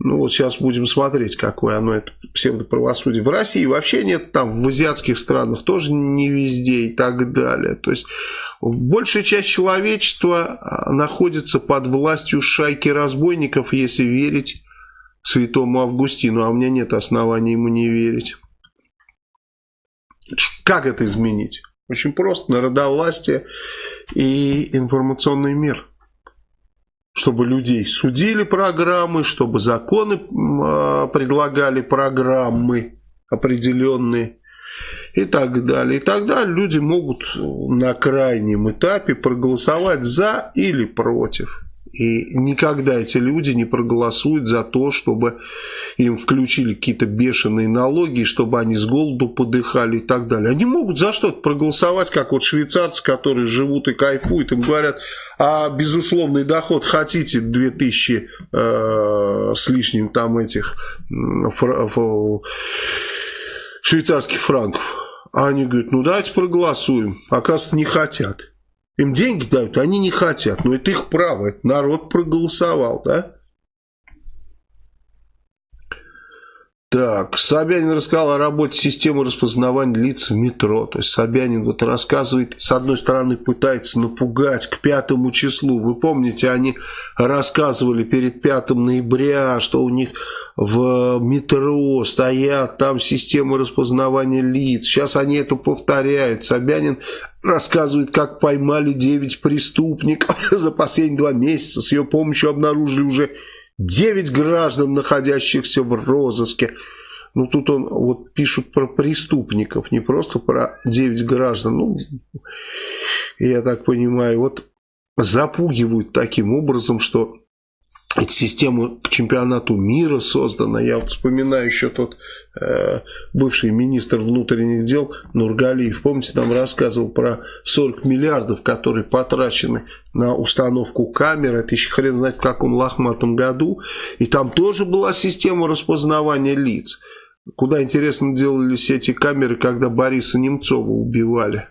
Ну вот сейчас будем смотреть, какое оно, это псевдоправосудие. В России вообще нет, там в азиатских странах тоже не везде и так далее. То есть большая часть человечества а, находится под властью шайки разбойников, если верить святому Августину. А у меня нет оснований ему не верить. Как это изменить? Очень просто. Народовластие и информационный мир чтобы людей судили программы, чтобы законы а, предлагали программы определенные и так далее. И тогда люди могут на крайнем этапе проголосовать за или против. И никогда эти люди не проголосуют за то, чтобы им включили какие-то бешеные налоги, чтобы они с голоду подыхали и так далее. Они могут за что-то проголосовать, как вот швейцарцы, которые живут и кайфуют, им говорят, а безусловный доход хотите 2000 э, с лишним там этих фра, швейцарских франков. А они говорят, ну давайте проголосуем. Оказывается, не хотят. Им деньги дают, они не хотят. Но это их право, это народ проголосовал, да? Так, Собянин рассказал о работе системы распознавания лиц в метро. То есть Собянин вот рассказывает, с одной стороны пытается напугать к пятому числу. Вы помните, они рассказывали перед 5 ноября, что у них в метро стоят там системы распознавания лиц. Сейчас они это повторяют. Собянин рассказывает, как поймали 9 преступников [laughs] за последние два месяца. С ее помощью обнаружили уже 9 граждан, находящихся в розыске. Ну, тут он вот пишут про преступников, не просто про 9 граждан. Ну, я так понимаю, вот запугивают таким образом, что эта система к чемпионату мира создана. Я вот вспоминаю еще тот э, бывший министр внутренних дел Нургалиев. Помните, нам рассказывал про 40 миллиардов, которые потрачены на установку камер. Это еще хрен знает в каком лохматом году. И там тоже была система распознавания лиц. Куда, интересно, делались эти камеры, когда Бориса Немцова убивали.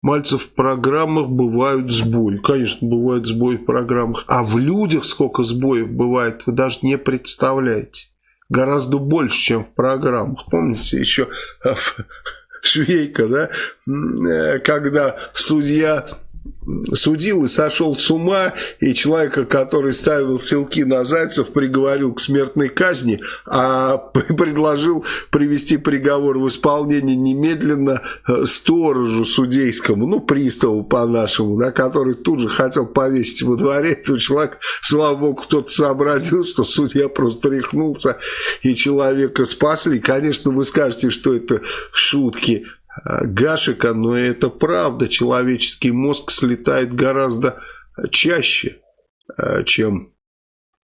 Мальцев, в программах бывают сбои. Конечно, бывают сбои в программах. А в людях сколько сбоев бывает, вы даже не представляете. Гораздо больше, чем в программах. Помните еще [laughs] Швейка, да? Э, когда судья судил и сошел с ума, и человека, который ставил селки на Зайцев, приговорил к смертной казни, а [laughs] предложил привести приговор в исполнение немедленно э, сторожу судейскому, ну, приставу по-нашему, да, который тут же хотел повесить во дворе этого человека. Слава богу, кто-то сообразил, что судья просто рехнулся, и человека спасли. Конечно, вы скажете, что это шутки, Гашика, но это правда. Человеческий мозг слетает гораздо чаще, э, чем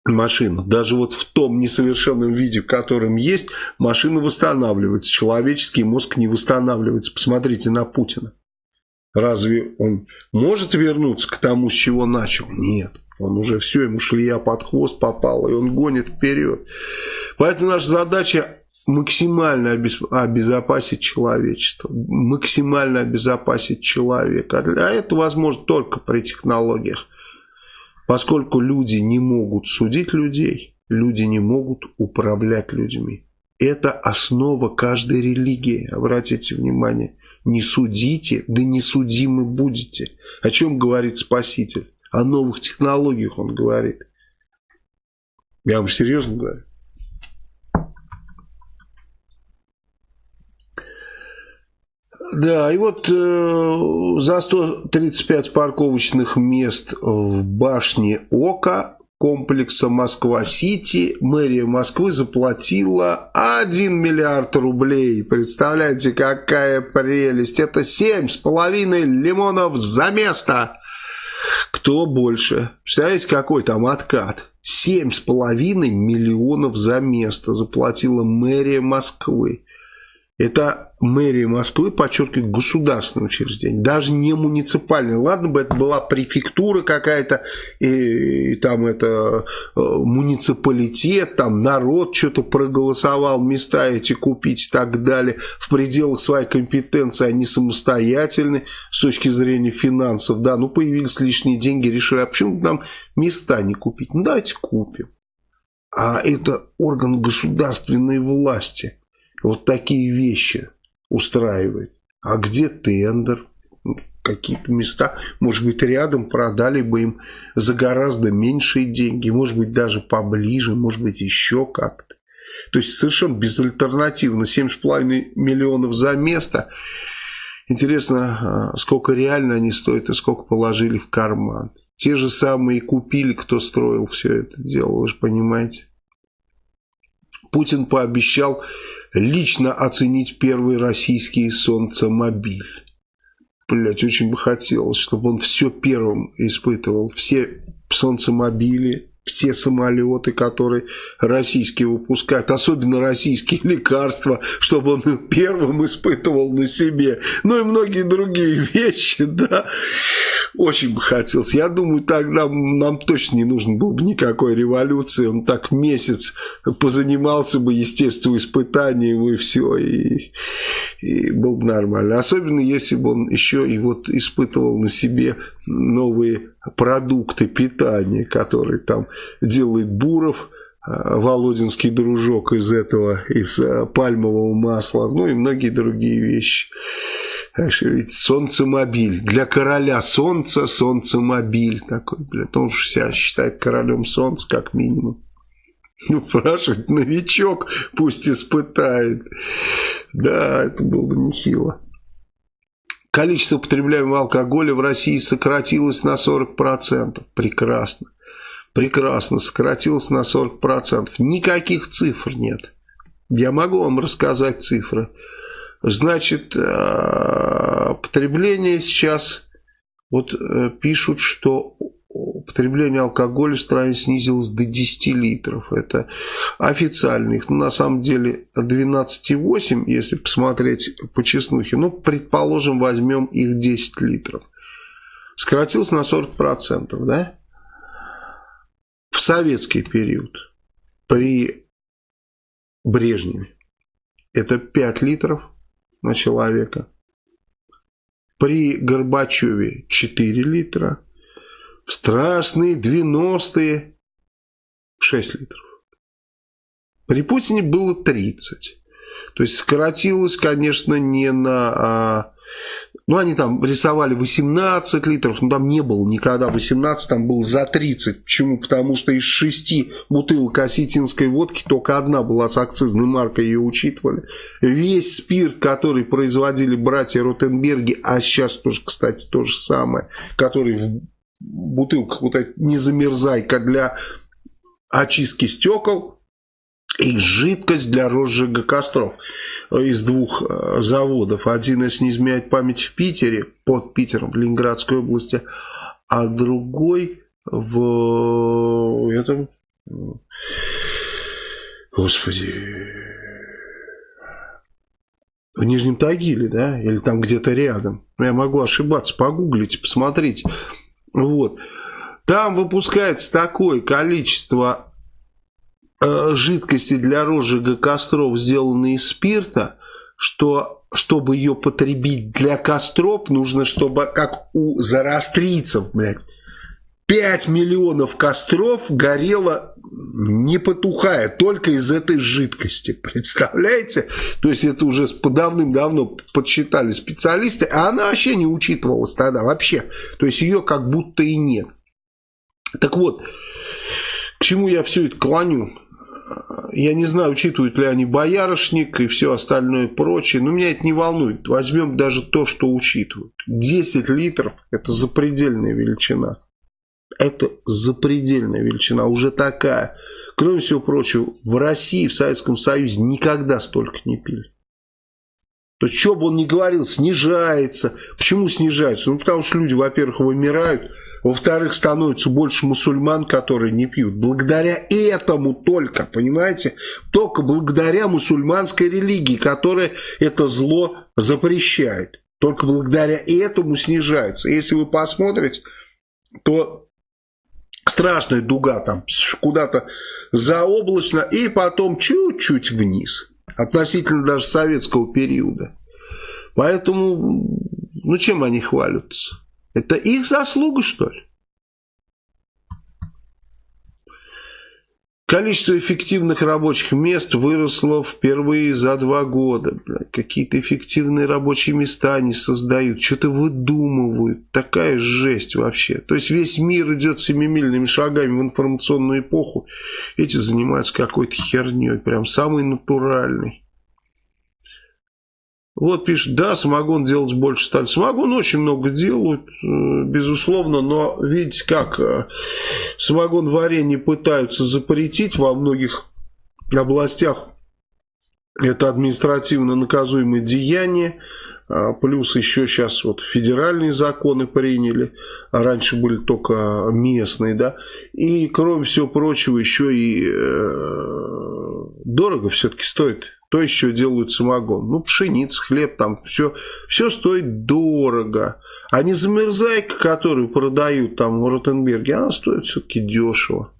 машина. Даже вот в том несовершенном виде, в котором есть, машина восстанавливается. Человеческий мозг не восстанавливается. Посмотрите на Путина. Разве он может вернуться к тому, с чего начал? Нет. Он уже все, ему шлея под хвост попала, и он гонит вперед. Поэтому наша задача максимально обезопасить человечество, максимально обезопасить человека. А это возможно только при технологиях. Поскольку люди не могут судить людей, люди не могут управлять людьми. Это основа каждой религии, обратите внимание. Не судите, да не судимы будете. О чем говорит Спаситель? О новых технологиях он говорит. Я вам серьезно говорю. Да, и вот э, за 135 парковочных мест в башне Ока комплекса Москва-Сити мэрия Москвы заплатила 1 миллиард рублей. Представляете, какая прелесть. Это 7,5 лимонов за место. Кто больше? Представляете, какой там откат? 7,5 миллионов за место заплатила мэрия Москвы. Это мэрия Москвы подчеркивает государственное учреждение, даже не муниципальное. Ладно бы это была префектура какая-то, и, и там это э, муниципалитет, там народ что-то проголосовал, места эти купить и так далее. В пределах своей компетенции они самостоятельны с точки зрения финансов. Да, ну появились лишние деньги, решили, а почему нам места не купить? Ну давайте купим. А это орган государственной власти вот такие вещи устраивает. А где тендер? Какие-то места, может быть, рядом продали бы им за гораздо меньшие деньги, может быть, даже поближе, может быть, еще как-то. То есть совершенно безальтернативно 7,5 миллионов за место. Интересно, а, сколько реально они стоят и сколько положили в карман. Те же самые купили, кто строил все это дело, вы же понимаете. Путин пообещал лично оценить первый российский солнцемобиль. Блять, очень бы хотелось, чтобы он все первым испытывал. Все солнцемобили, все самолеты, которые российские выпускают, особенно российские [laughs] лекарства, чтобы он первым испытывал на себе. Ну и многие другие [laughs] вещи, да. Очень бы хотелось. Я думаю, тогда нам точно не нужно было бы никакой революции. Он так месяц позанимался бы естествоиспытанием и все, и, и был бы нормально. Особенно, если бы он еще и вот испытывал на себе новые продукты питания, которые там делает Буров, а, Володинский дружок из этого, из а, пальмового масла, ну и многие другие вещи. Ведь солнцемобиль. Для короля солнца солнцемобиль такой, блядь. Он же себя считает королем солнца, как минимум. Ну, спрашивать, новичок пусть испытает. Да, это было бы нехило. Количество потребляемого алкоголя в России сократилось на 40%. Прекрасно. Прекрасно. Сократилось на 40%. Никаких цифр нет. Я могу вам рассказать цифры. Значит, э, потребление сейчас, вот э, пишут, что потребление алкоголя в стране снизилось до 10 литров. Это официальных. Ну, на самом деле 12,8, если посмотреть по чеснухе. Ну, предположим, возьмем их 10 литров. Сократилось на 40%, да? В советский период при Брежневе это 5 литров на человека. При Горбачеве 4 литра. Страшные 90-е 6 литров. При Путине было 30. То есть сократилось, конечно, не на а, ну, они там рисовали 18 литров, но там не было никогда 18, там был за 30. Почему? Потому что из шести бутылок осетинской водки только одна была с акцизной маркой, ее учитывали. Весь спирт, который производили братья Ротенберги, а сейчас тоже, кстати, то же самое, который в бутылках, вот эта незамерзайка для очистки стекол, и жидкость для розжига костров из двух э, заводов. Один, если не изменяет память, в Питере, под Питером, в Ленинградской области, а другой в этом... Господи... В Нижнем Тагиле, да? Или там где-то рядом. Я могу ошибаться. Погуглите, посмотрите. Вот. Там выпускается такое количество Э, жидкости для розжига костров, сделанные из спирта, что чтобы ее потребить для костров, нужно, чтобы, как у зарастрийцев, блядь, 5 миллионов костров горело не потухая, только из этой жидкости. [laughs] Представляете? То есть это уже давным-давно подсчитали специалисты, а она вообще не учитывалась тогда, вообще. То есть ее как будто и нет. Так вот, к чему я все это клоню? я не знаю, учитывают ли они боярышник и все остальное прочее, но меня это не волнует. Возьмем даже то, что учитывают. 10 литров – это запредельная величина. Это запредельная величина, уже такая. Кроме всего прочего, в России, в Советском Союзе никогда столько не пили. То есть, что бы он ни говорил, снижается. Почему снижается? Ну, потому что люди, во-первых, вымирают – во-вторых, становится больше мусульман, которые не пьют. Благодаря этому только, понимаете? Только благодаря мусульманской религии, которая это зло запрещает. Только благодаря этому снижается. Если вы посмотрите, то страшная дуга там куда-то заоблачно и потом чуть-чуть вниз. Относительно даже советского периода. Поэтому, ну чем они хвалятся? Это их заслуга, что ли? Количество эффективных рабочих мест выросло впервые за два года. Какие-то эффективные рабочие места они создают, что-то выдумывают. Такая жесть вообще. То есть весь мир идет семимильными шагами в информационную эпоху. Эти занимаются какой-то херней, прям самый натуральный. Вот пишет, да, самогон делать больше стали. Самогон очень много делают, э, безусловно, но видите, как э, самогон варенье пытаются запретить во многих областях. Это административно наказуемое деяние. А, плюс еще сейчас вот федеральные законы приняли, а раньше были только местные, да. И кроме всего прочего еще и э, дорого все-таки стоит то еще делают самогон. Ну, пшеница, хлеб, там все, все стоит дорого. А не замерзайка, которую продают там в Ротенберге, она стоит все-таки дешево.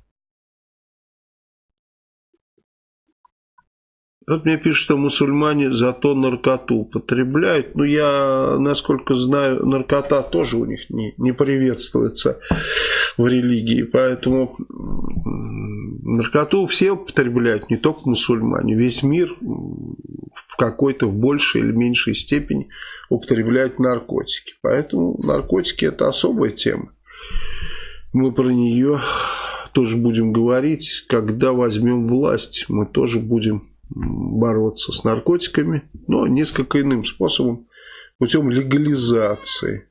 Вот мне пишут, что мусульмане зато наркоту употребляют. Ну, я, насколько знаю, наркота тоже у них не, не приветствуется в религии. Поэтому наркоту все употребляют, не только мусульмане. Весь мир в какой-то в большей или меньшей степени употребляет наркотики. Поэтому наркотики это особая тема. Мы про нее тоже будем говорить. Когда возьмем власть, мы тоже будем бороться с наркотиками, но несколько иным способом, путем легализации.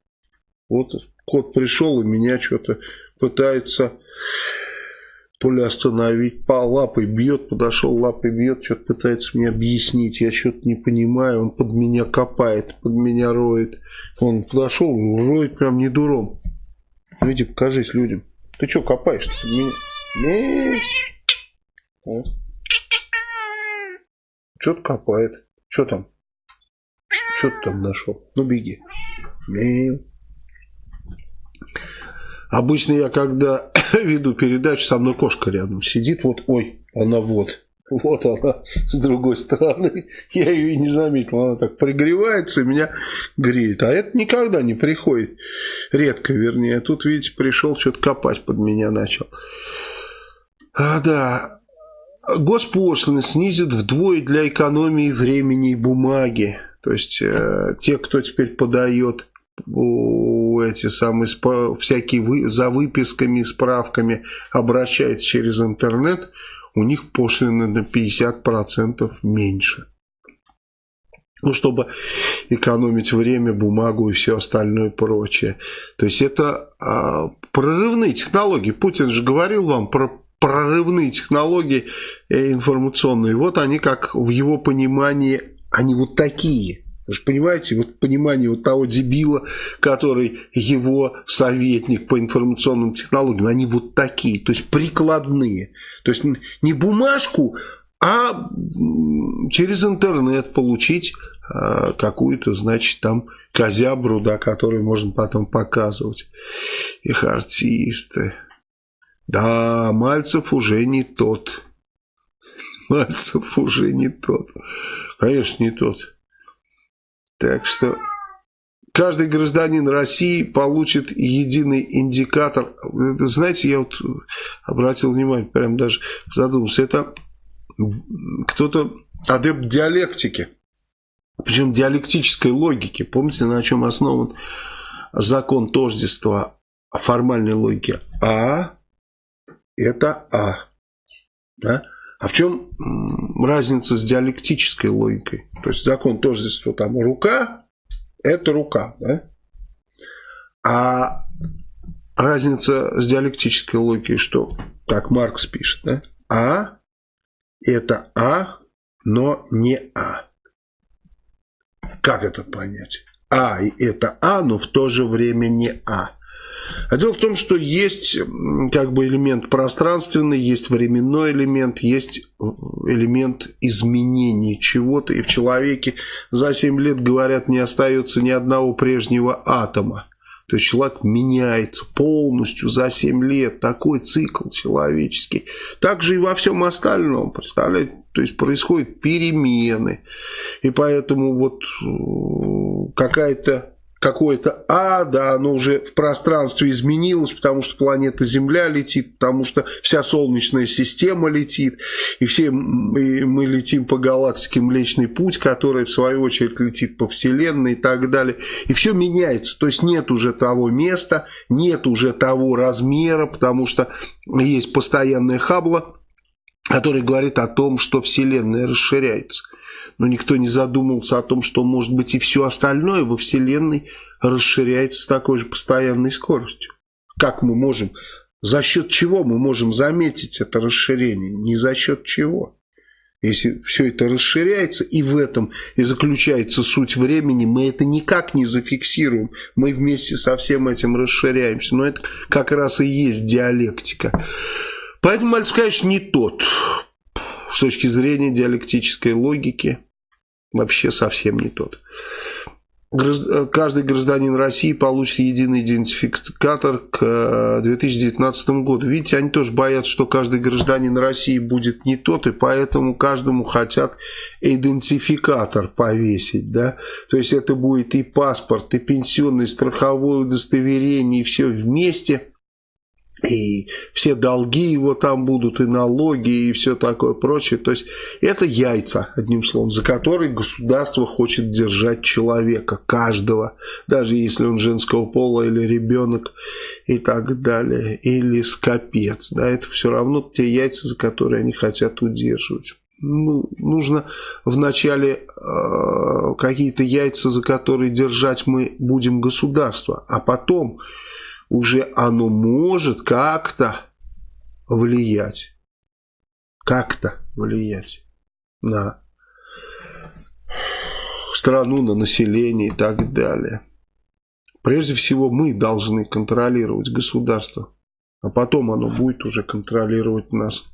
Вот кот пришел и меня что-то пытается то ли остановить, по лапой бьет, подошел, лапой бьет, что-то пытается мне объяснить, я что-то не понимаю, он под меня копает, под меня роет. Он подошел, роет прям не дуром. Видите, покажись людям. Ты что копаешь-то под меня? Что-то копает. Что там? Что ты там нашел? Ну, беги. Мяу. Обычно я, когда [coughs] веду передачу, со мной кошка рядом сидит. Вот, ой, она вот. Вот она с другой стороны. Я ее и не заметил. Она так пригревается и меня греет. А это никогда не приходит. Редко, вернее. Тут, видите, пришел что-то копать под меня начал. А, да. Госпошлины снизят вдвое для экономии времени и бумаги. То есть э, те, кто теперь подает эти самые всякие вы, за выписками, справками обращается через интернет, у них пошлины на 50% меньше. Ну, чтобы экономить время, бумагу и все остальное прочее. То есть это а, прорывные технологии. Путин же говорил вам про прорывные технологии э, информационные. Вот они как в его понимании, они вот такие – вы же понимаете, вот понимание вот того дебила, который его советник по информационным технологиям, они вот такие, то есть прикладные. То есть не бумажку, а через интернет получить а, какую-то, значит, там козябру, да, которую можно потом показывать. Их артисты. Да, Мальцев уже не тот. Мальцев уже не тот. Конечно, не тот. Так что каждый гражданин России получит единый индикатор. Знаете, я вот обратил внимание, прям даже задумался, это кто-то адепт диалектики, причем диалектической логики. Помните, на чем основан закон тождества формальной логики? А – это А. Да? А в чем разница с диалектической логикой? То есть закон тождества, там рука – это рука, да? А разница с диалектической логикой, что, как Маркс пишет, да? А – это А, но не А. Как это понять? А – это А, но в то же время не А. А дело в том, что есть как бы элемент пространственный, есть временной элемент, есть элемент изменения чего-то. И в человеке за 7 лет, говорят, не остается ни одного прежнего атома. То есть человек меняется полностью за 7 лет. Такой цикл человеческий. Также и во всем остальном, представляете? То есть происходят перемены. И поэтому вот э, какая-то какое-то А, да, оно уже в пространстве изменилось, потому что планета Земля летит, потому что вся Солнечная система летит, и все мы летим по галактике Млечный Путь, который в свою очередь летит по Вселенной и так далее. И все меняется, то есть нет уже того места, нет уже того размера, потому что есть постоянное хабло, который говорит о том, что Вселенная расширяется но никто не задумался о том, что может быть и все остальное во Вселенной расширяется с такой же постоянной скоростью. Как мы можем, за счет чего мы можем заметить это расширение? Не за счет чего. Если все это расширяется, и в этом и заключается суть времени, мы это никак не зафиксируем. Мы вместе со всем этим расширяемся. Но это как раз и есть диалектика. Поэтому Мальцев, конечно, не тот с точки зрения диалектической логики вообще совсем не тот. Каждый гражданин России получит единый идентификатор к 2019 э, году. Видите, они тоже боятся, что каждый гражданин России будет не тот, и поэтому каждому хотят идентификатор повесить. Да? То есть это будет и паспорт, и пенсионный, и страховое удостоверение, и все вместе – и все долги его там будут, и налоги, и все такое прочее. То есть это яйца, одним словом, за которые государство хочет держать человека, каждого, даже если он женского пола или ребенок и так далее, или скопец. Да, это все равно те яйца, за которые они хотят удерживать. Ну, нужно вначале э, какие-то яйца, за которые держать мы будем государство, а потом уже оно может как-то влиять. Как-то влиять на страну, на население и так далее. Прежде всего мы должны контролировать государство. А потом оно будет уже контролировать нас.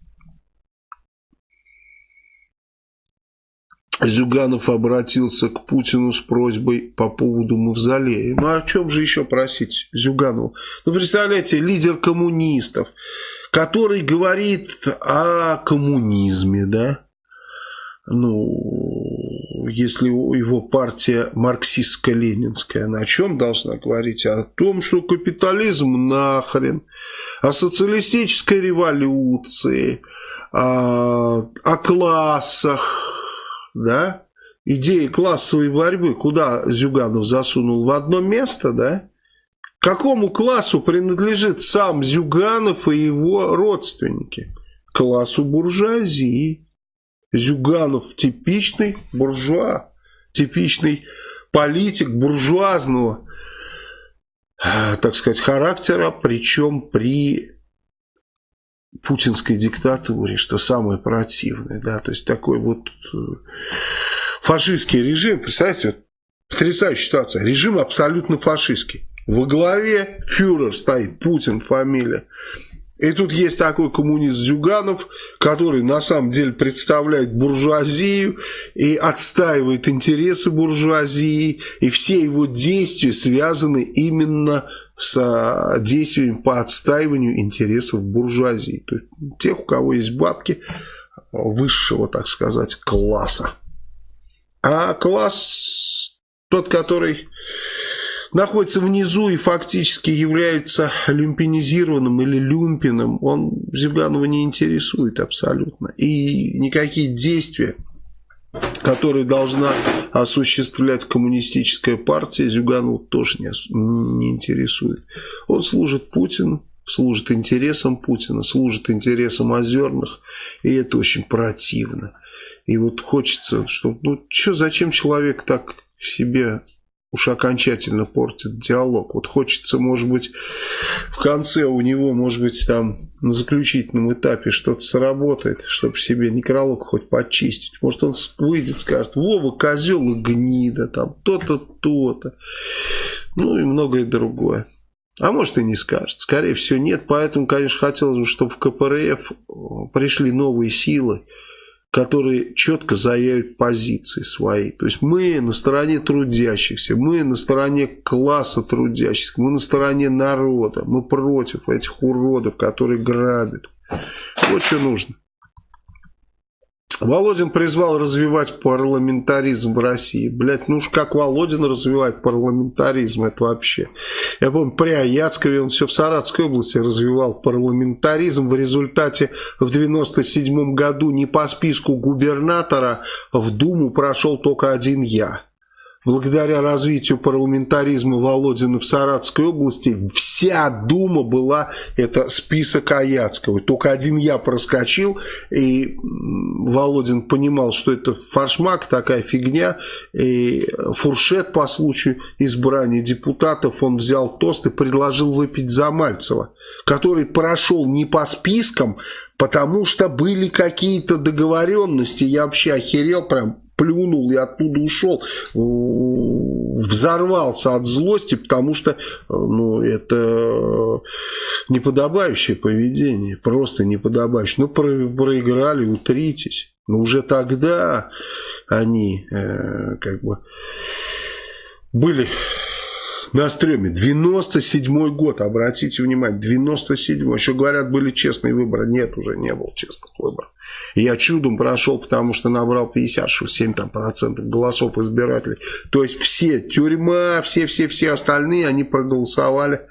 Зюганов обратился к Путину с просьбой по поводу мавзолея. Ну, о чем же еще просить Зюганову? Ну, представляете, лидер коммунистов, который говорит о коммунизме, да? Ну, если его партия марксистско-ленинская, она о чем должна говорить? О том, что капитализм нахрен, о социалистической революции, о, о классах, да, идеи классовой борьбы, куда Зюганов засунул в одно место, да, какому классу принадлежит сам Зюганов и его родственники? Классу буржуазии. Зюганов типичный буржуа, типичный политик буржуазного, так сказать, характера, причем при путинской диктатуре, что самое противное, да, то есть такой вот э, фашистский режим, представляете, вот, потрясающая ситуация, режим абсолютно фашистский. Во главе фюрер стоит, Путин фамилия. И тут есть такой коммунист Зюганов, который на самом деле представляет буржуазию и отстаивает интересы буржуазии, и все его действия связаны именно с с действиями по отстаиванию интересов буржуазии. То есть тех, у кого есть бабки высшего, так сказать, класса. А класс тот, который находится внизу и фактически является люмпинизированным или люмпином, он Зюганова не интересует абсолютно. И никакие действия который должна осуществлять коммунистическая партия, Зюганова тоже не, не интересует. Он служит Путину, служит интересам Путина, служит интересам озерных, и это очень противно. И вот хочется, что, ну, что, зачем человек так себе уж окончательно портит диалог. Вот хочется, может быть, в конце у него, может быть, там на заключительном этапе что-то сработает, чтобы себе некролог хоть почистить. Может, он выйдет, скажет, Вова, козел и гнида, там, то-то, то-то. Ну и многое другое. А может и не скажет. Скорее всего нет. Поэтому, конечно, хотелось бы, чтобы в КПРФ пришли новые силы которые четко заявят позиции свои. То есть мы на стороне трудящихся, мы на стороне класса трудящихся, мы на стороне народа, мы против этих уродов, которые грабят. Вот что нужно. Володин призвал развивать парламентаризм в России. Блять, ну уж как Володин развивает парламентаризм, это вообще. Я помню, при Аяцкове он все в Саратской области развивал парламентаризм. В результате в 97 году не по списку губернатора в Думу прошел только один я благодаря развитию парламентаризма Володина в Саратской области, вся Дума была, это список Аяцкого. Только один я проскочил, и Володин понимал, что это фаршмак, такая фигня, и фуршет по случаю избрания депутатов, он взял тост и предложил выпить за Мальцева, который прошел не по спискам, потому что были какие-то договоренности, я вообще охерел прям плюнул и оттуда ушел, взорвался от злости, потому что ну, это неподобающее поведение, просто неподобающее. Ну, про проиграли, утритесь. Но уже тогда они э, как бы были на стреме. 97 год, обратите внимание, 97 Еще говорят, были честные выборы. Нет, уже не было честных выборов. Я чудом прошел, потому что набрал 57 там, процентов голосов избирателей. То есть все, тюрьма, все-все-все остальные, они проголосовали,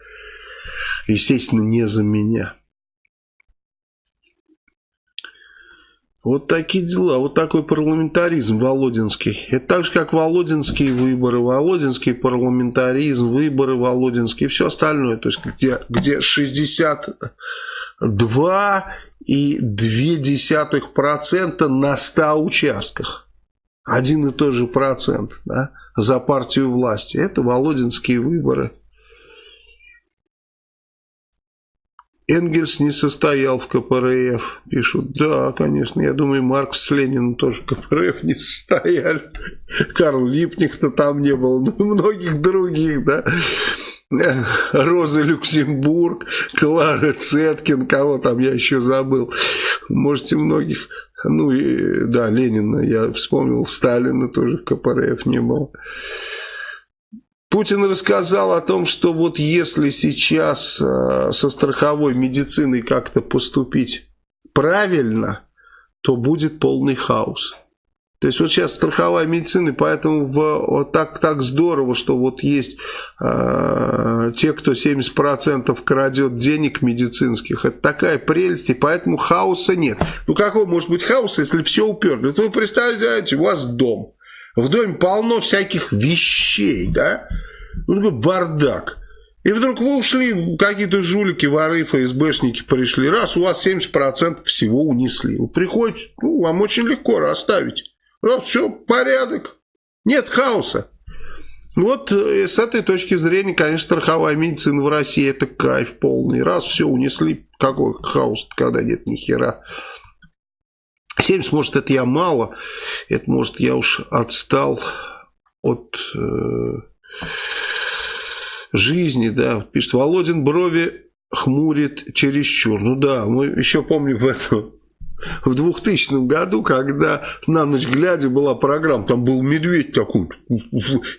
естественно, не за меня. Вот такие дела, вот такой парламентаризм володинский. Это так же, как володинские выборы, володинский парламентаризм, выборы володинские и все остальное. То есть, где, где 62 и 2% на 100 участках. Один и тот же процент да, за партию власти. Это володинские выборы. Энгельс не состоял в КПРФ, пишут. Да, конечно, я думаю, Маркс с Лениным тоже в КПРФ не состояли. Карл Липник-то там не был, ну многих других, да. Роза Люксембург, Клара Цеткин, кого там я еще забыл. Можете многих. Ну, и, да, Ленина я вспомнил, Сталина тоже в КПРФ не было. Путин рассказал о том, что вот если сейчас э, со страховой медициной как-то поступить правильно, то будет полный хаос. То есть вот сейчас страховая медицина, поэтому в, вот так, так здорово, что вот есть э, те, кто 70% крадет денег медицинских. Это такая прелесть, и поэтому хаоса нет. Ну какой может быть хаос, если все уперли? Вот вы представляете, у вас дом. В доме полно всяких вещей, да? Ну такой бардак. И вдруг вы ушли, какие-то жулики, воры, ФСБшники пришли. Раз, у вас 70% всего унесли. Вы приходите, ну, вам очень легко расставить. Раз, все, порядок. Нет хаоса. Вот э, с этой точки зрения, конечно, страховая медицина в России это кайф полный. Раз, все, унесли. Какой хаос, когда нет ни хера. 70, может, это я мало. Это, может, я уж отстал от... Э жизни, да, пишет, Володин брови хмурит чересчур. Ну да, мы еще помним в этом в 2000 году, когда на ночь глядя была программа, там был медведь такой,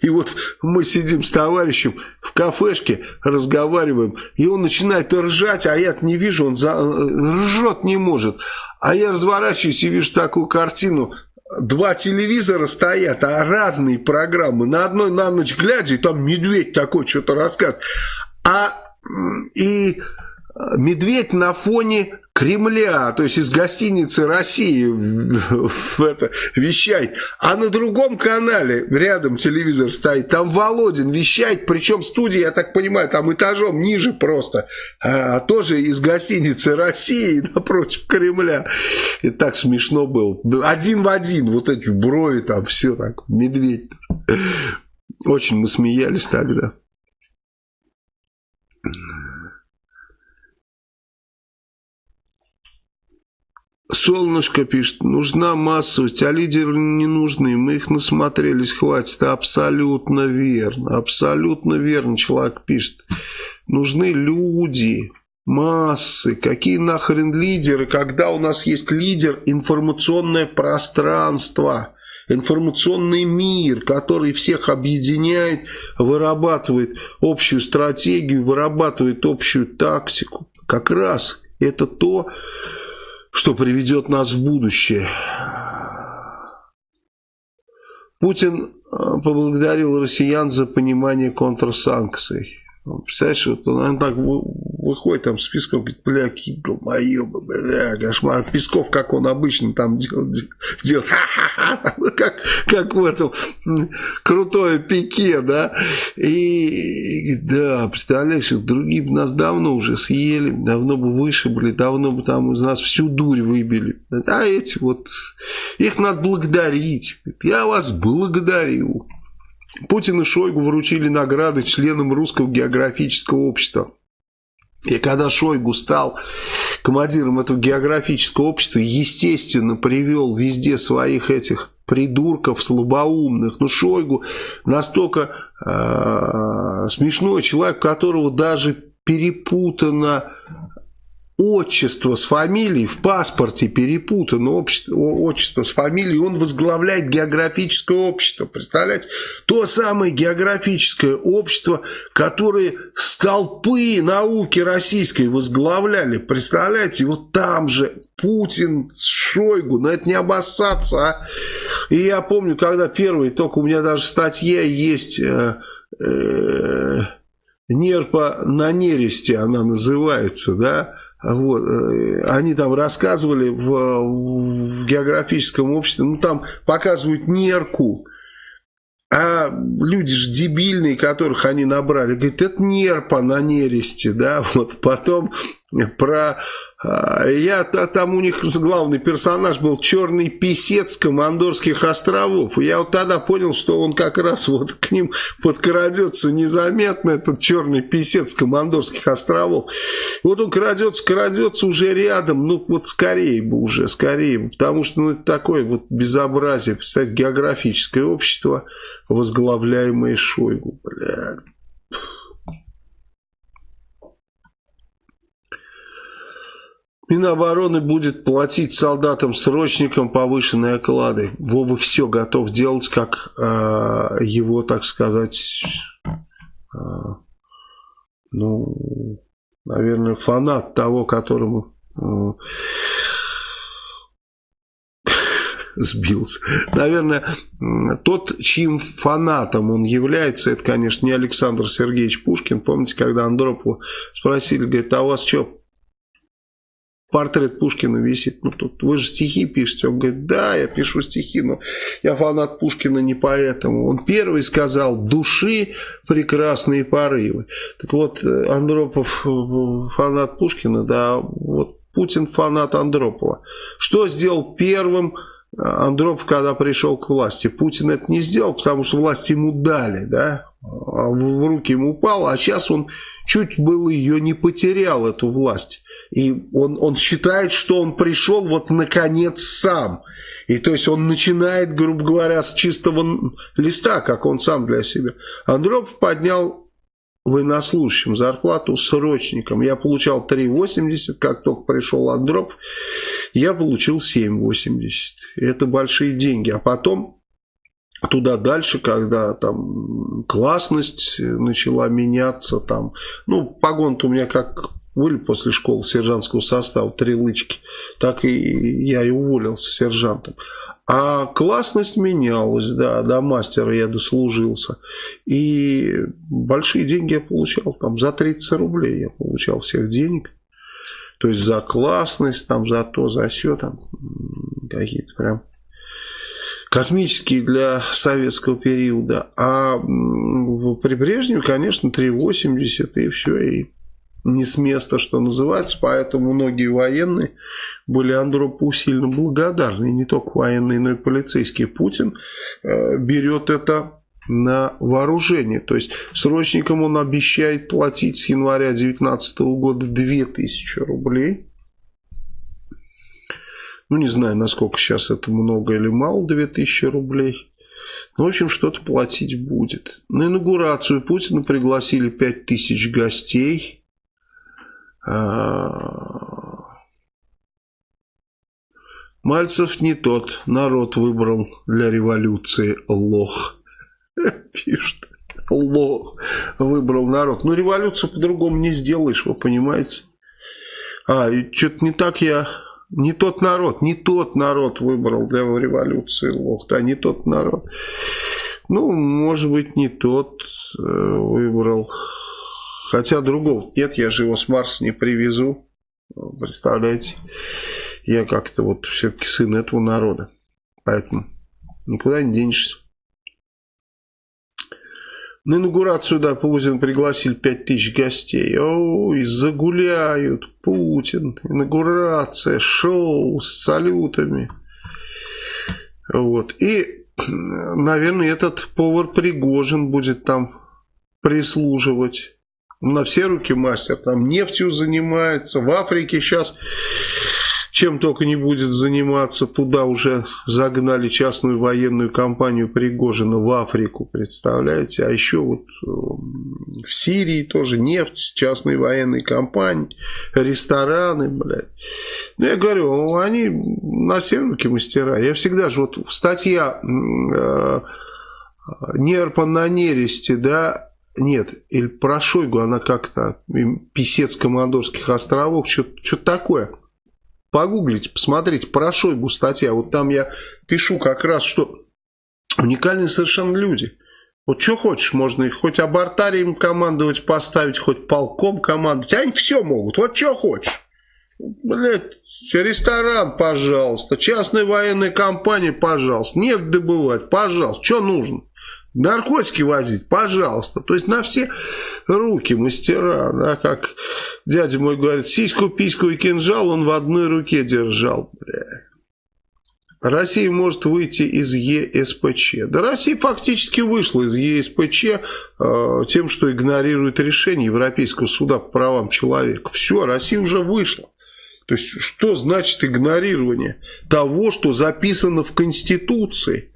и вот мы сидим с товарищем в кафешке, разговариваем, и он начинает ржать, а я не вижу, он за... ржет не может. А я разворачиваюсь и вижу такую картину, два телевизора стоят, а разные программы. На одной на ночь глядя, и там медведь такой что-то рассказывает. А и медведь на фоне Кремля, то есть из гостиницы России в это, вещает. А на другом канале рядом телевизор стоит, там Володин вещает, причем студия, я так понимаю, там этажом ниже просто, а, тоже из гостиницы России [laughs] напротив Кремля. И так смешно было. Один в один, вот эти брови там, все так, медведь. Очень мы смеялись тогда. Солнышко пишет, нужна массовость, а лидеры не нужны, мы их насмотрелись, хватит. Абсолютно верно, абсолютно верно человек пишет. Нужны люди, массы, какие нахрен лидеры, когда у нас есть лидер, информационное пространство, информационный мир, который всех объединяет, вырабатывает общую стратегию, вырабатывает общую тактику. Как раз это то, что приведет нас в будущее. Путин э, поблагодарил россиян за понимание контрсанкций. Представляешь, вот он так выходит там с Песков, говорит, бля, какие долбоебы, бля, кошмар. Песков, как он обычно там делает, делает ха-ха-ха, как, как в этом крутое пике, да. И, да, представляешь, другие бы нас давно уже съели, давно бы вышибли, давно бы там из нас всю дурь выбили. А эти вот, их надо благодарить. Я вас благодарю. Путин и Шойгу вручили награды членам Русского географического общества. И когда Шойгу стал командиром этого географического общества, естественно, привел везде своих этих придурков слабоумных. Ну, Шойгу настолько э, смешной человек, которого даже перепутано отчество с фамилией, в паспорте перепутано общество, отчество с фамилией, он возглавляет географическое общество, представляете? То самое географическое общество, которое столпы науки российской возглавляли, представляете? Вот там же Путин, Шойгу, но это не обоссаться, а? И я помню, когда первый, только у меня даже статья есть... Э, э, Нерпа на нересте она называется, да, вот, э, они там рассказывали в, в географическом обществе, ну там показывают нерку, а люди же дебильные, которых они набрали, говорят, это нерпа на нересте, да, [laughs] вот потом про я, там у них главный персонаж был черный писец Командорских островов. Я вот тогда понял, что он как раз вот к ним подкрадется незаметно, этот черный писец Командорских островов. Вот он крадется, крадется уже рядом, ну вот скорее бы уже, скорее. Потому что ну, это такое вот безобразие, представьте, географическое общество, возглавляемое Шойгу. Бля. Минобороны будет платить солдатам-срочникам повышенные оклады. Вова все готов делать, как э, его, так сказать, э, ну, наверное, фанат того, которому э, [laughs] сбился. Наверное, тот, чьим фанатом он является, это, конечно, не Александр Сергеевич Пушкин. Помните, когда Андропову спросили, говорит, а у вас что, портрет Пушкина висит. Ну, тут вы же стихи пишете. Он говорит, да, я пишу стихи, но я фанат Пушкина не поэтому. Он первый сказал, души прекрасные порывы. Так вот, Андропов фанат Пушкина, да, вот Путин фанат Андропова. Что сделал первым Андропов, когда пришел к власти? Путин это не сделал, потому что власть ему дали, да, а в руки ему упал, а сейчас он чуть было ее не потерял, эту власть. И он, он считает, что он пришел вот наконец сам. И то есть он начинает, грубо говоря, с чистого листа, как он сам для себя. Андропов поднял военнослужащим зарплату срочникам. Я получал 3,80, как только пришел Андропов, я получил 7,80. Это большие деньги. А потом туда дальше, когда там классность начала меняться, там, ну, погон-то у меня как были после школы сержантского состава, три лычки, так и я и уволился сержантом. А классность менялась, да, до мастера я дослужился. И большие деньги я получал, там за 30 рублей я получал всех денег. То есть за классность, там за то, за все, там какие-то прям космические для советского периода. А при Брежневе, конечно, 3,80 и все, и не с места, что называется, поэтому многие военные были Андропу сильно благодарны, не только военные, но и полицейские. Путин э, берет это на вооружение, то есть срочникам он обещает платить с января 2019 года 2000 рублей, ну, не знаю, насколько сейчас это много или мало, 2000 рублей. Ну, в общем, что-то платить будет. На инаугурацию Путина пригласили 5000 гостей. А, Мальцев не тот. Народ выбрал для революции лох. [laughs] Пишет. Лох. Выбрал народ. Ну, революцию по-другому не сделаешь, вы понимаете? А, что-то не так я не тот народ, не тот народ выбрал для революции лох, да, не тот народ. Ну, может быть, не тот э, выбрал. Хотя другого нет, я же его с Марса не привезу. Представляете? Я как-то вот все-таки сын этого народа. Поэтому никуда не денешься. На инаугурацию, да, Путин пригласил 5000 гостей. Ой, загуляют. Путин, инаугурация, шоу с салютами. Вот. И, наверное, этот повар Пригожин будет там прислуживать. На все руки мастер. Там нефтью занимается. В Африке сейчас чем только не будет заниматься. Туда уже загнали частную военную компанию Пригожина в Африку, представляете? А еще вот э, в Сирии тоже нефть, частные военные компании, рестораны, блядь. Ну, я говорю, они на все руки мастера. Я всегда же, вот статья э, Нерпа на нересте, да, нет, или про Шойгу, она как-то, писец Командорских островов, что-то такое. Погуглите, посмотрите, про Шойгу статья. Вот там я пишу как раз, что уникальные совершенно люди. Вот что хочешь, можно их хоть абортарием командовать, поставить, хоть полком командовать. Они все могут, вот что хочешь. Блять, ресторан, пожалуйста, частная военная компания, пожалуйста, нефть добывать, пожалуйста, что нужно? Наркотики возить, пожалуйста. То есть на все руки мастера, да, как дядя мой говорит, сиську, письку и кинжал он в одной руке держал. Бля. Россия может выйти из ЕСПЧ. Да Россия фактически вышла из ЕСПЧ э, тем, что игнорирует решение Европейского суда по правам человека. Все, Россия уже вышла. То есть, что значит игнорирование того, что записано в Конституции?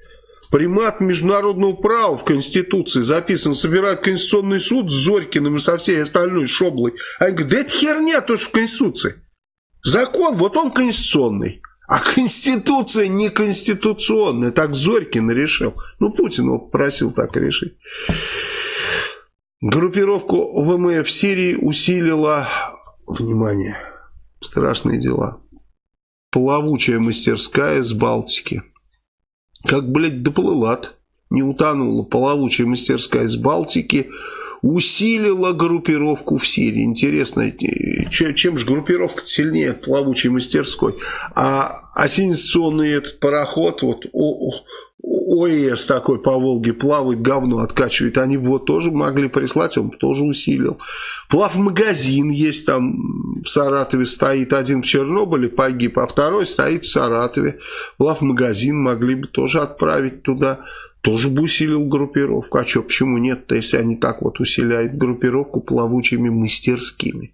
Примат международного права в Конституции записан, собирает Конституционный суд с Зорькиным и со всей остальной шоблой. Они говорят, да это херня тоже в Конституции. Закон, вот он конституционный. А Конституция не конституционная. Так Зорькин решил. Ну, Путин его попросил так решить. Группировку ВМФ Сирии усилила... Внимание, страшные дела. Плавучая мастерская с Балтики. Как, блядь, доплыла-то. Не утонула. Плавучая мастерская с Балтики усилила группировку в Сирии. Интересно, чем же группировка сильнее плавучей мастерской? А ассенизационный этот пароход, вот ОЭС такой по Волге плавает, говно откачивает, они его тоже могли прислать, он тоже усилил. Плав-магазин есть там в Саратове стоит, один в Чернобыле погиб, а второй стоит в Саратове. Плав-магазин могли бы тоже отправить туда тоже бы усилил группировку. А что, почему нет-то, если они так вот усиляют группировку плавучими мастерскими?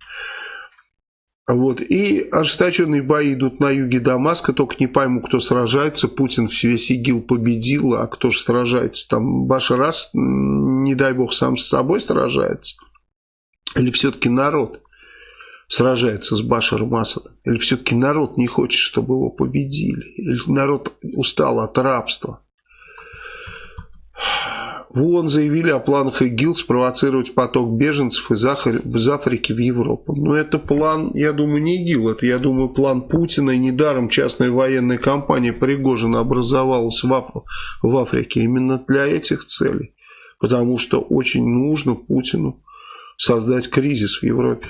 Вот. И ожесточенные бои идут на юге Дамаска, только не пойму, кто сражается. Путин весь ИГИЛ победил, а кто же сражается? Там Башар Ас, не дай бог, сам с собой сражается? Или все-таки народ сражается с Башаром Асадом? Или все-таки народ не хочет, чтобы его победили? Или народ устал от рабства? В ООН заявили о планах ИГИЛ спровоцировать поток беженцев из, Африки в Европу. Но это план, я думаю, не ИГИЛ, это, я думаю, план Путина. И недаром частная военная компания Пригожина образовалась в, Аф в Африке именно для этих целей. Потому что очень нужно Путину создать кризис в Европе.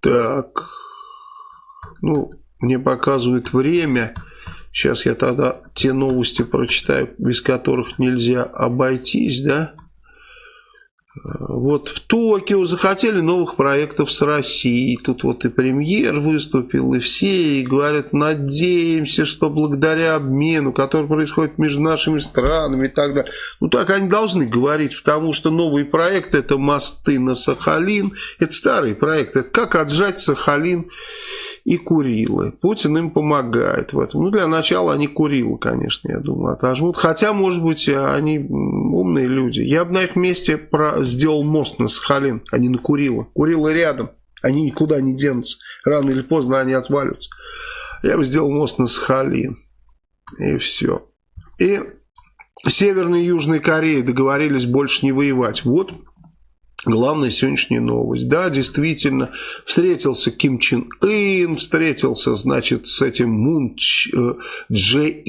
Так, ну, мне показывает время. Сейчас я тогда те новости прочитаю, без которых нельзя обойтись, да? Вот в Токио захотели новых проектов с Россией. Тут вот и премьер выступил, и все, и говорят, надеемся, что благодаря обмену, который происходит между нашими странами и так далее. Ну так они должны говорить, потому что новые проекты это мосты на Сахалин, это старые проекты, это как отжать Сахалин и Курилы. Путин им помогает в этом. Ну, для начала они Курилы, конечно, я думаю, отожмут. Хотя, может быть, они умные люди. Я бы на их месте про... сделал мост на Сахалин, а не на Курилы. Курилы рядом. Они никуда не денутся. Рано или поздно они отвалятся. Я бы сделал мост на Сахалин. И все. И Северная и Южная Корея договорились больше не воевать. Вот Главная сегодняшняя новость. Да, действительно, встретился Ким Чен Ын, встретился, значит, с этим Мун э, Дже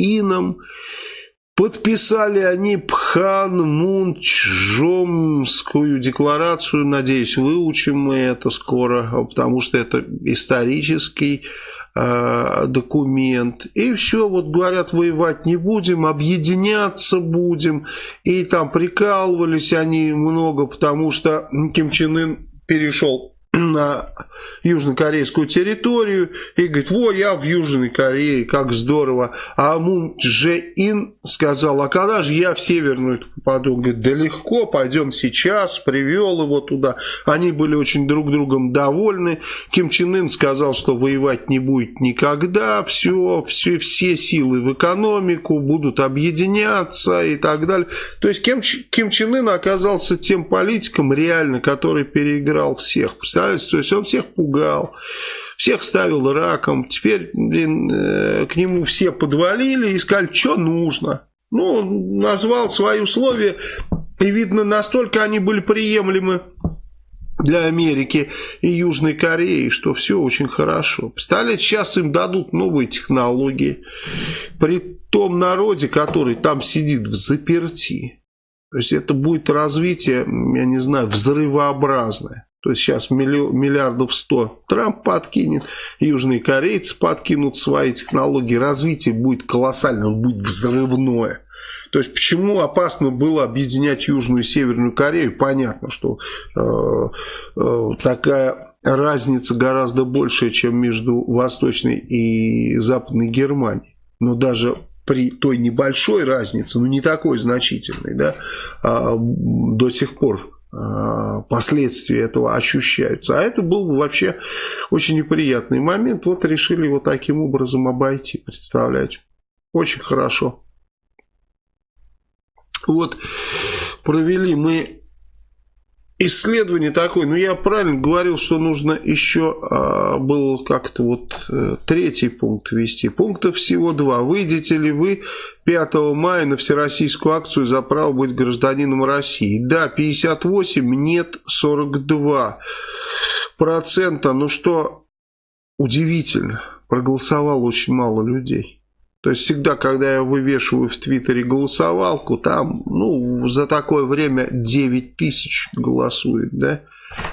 Подписали они Пхан Мун Чжомскую декларацию. Надеюсь, выучим мы это скоро, потому что это исторический документ. И все, вот говорят, воевать не будем, объединяться будем. И там прикалывались они много, потому что Ким Чен Ын перешел на южнокорейскую территорию и говорит, во, я в Южной Корее, как здорово. А Мун Дже Ин сказал, а когда же я в Северную попаду? Говорит, да легко, пойдем сейчас, привел его туда. Они были очень друг другом довольны. Ким Чен Ын сказал, что воевать не будет никогда, все, все, все силы в экономику будут объединяться и так далее. То есть Ким, Ким Чен Ын оказался тем политиком реально, который переиграл всех. Представляете? Представляете, то есть он всех пугал, всех ставил раком. Теперь, блин, э, к нему все подвалили и сказали, что нужно. Ну, назвал свои условия, и видно, настолько они были приемлемы для Америки и Южной Кореи, что все очень хорошо. Представляете, сейчас им дадут новые технологии. При том народе, который там сидит в заперти. То есть это будет развитие, я не знаю, взрывообразное. То есть сейчас миллиардов сто Трамп подкинет, южные корейцы подкинут свои технологии. Развитие будет колоссальным, будет взрывное. То есть почему опасно было объединять Южную и Северную Корею? Понятно, что э, э, такая разница гораздо большая, чем между Восточной и Западной Германией. Но даже при той небольшой разнице, ну не такой значительной, да, а, до сих пор последствия этого ощущаются. А это был вообще очень неприятный момент. Вот решили его таким образом обойти, представляете. Очень хорошо. Вот провели мы исследование такое, ну я правильно говорил, что нужно еще а, был как-то вот а, третий пункт ввести. Пунктов всего два. Выйдете ли вы 5 мая на всероссийскую акцию за право быть гражданином России? Да, 58, нет 42 процента. Ну что удивительно, проголосовало очень мало людей. То есть всегда, когда я вывешиваю в Твиттере голосовалку, там, ну, за такое время 9 тысяч голосует, да?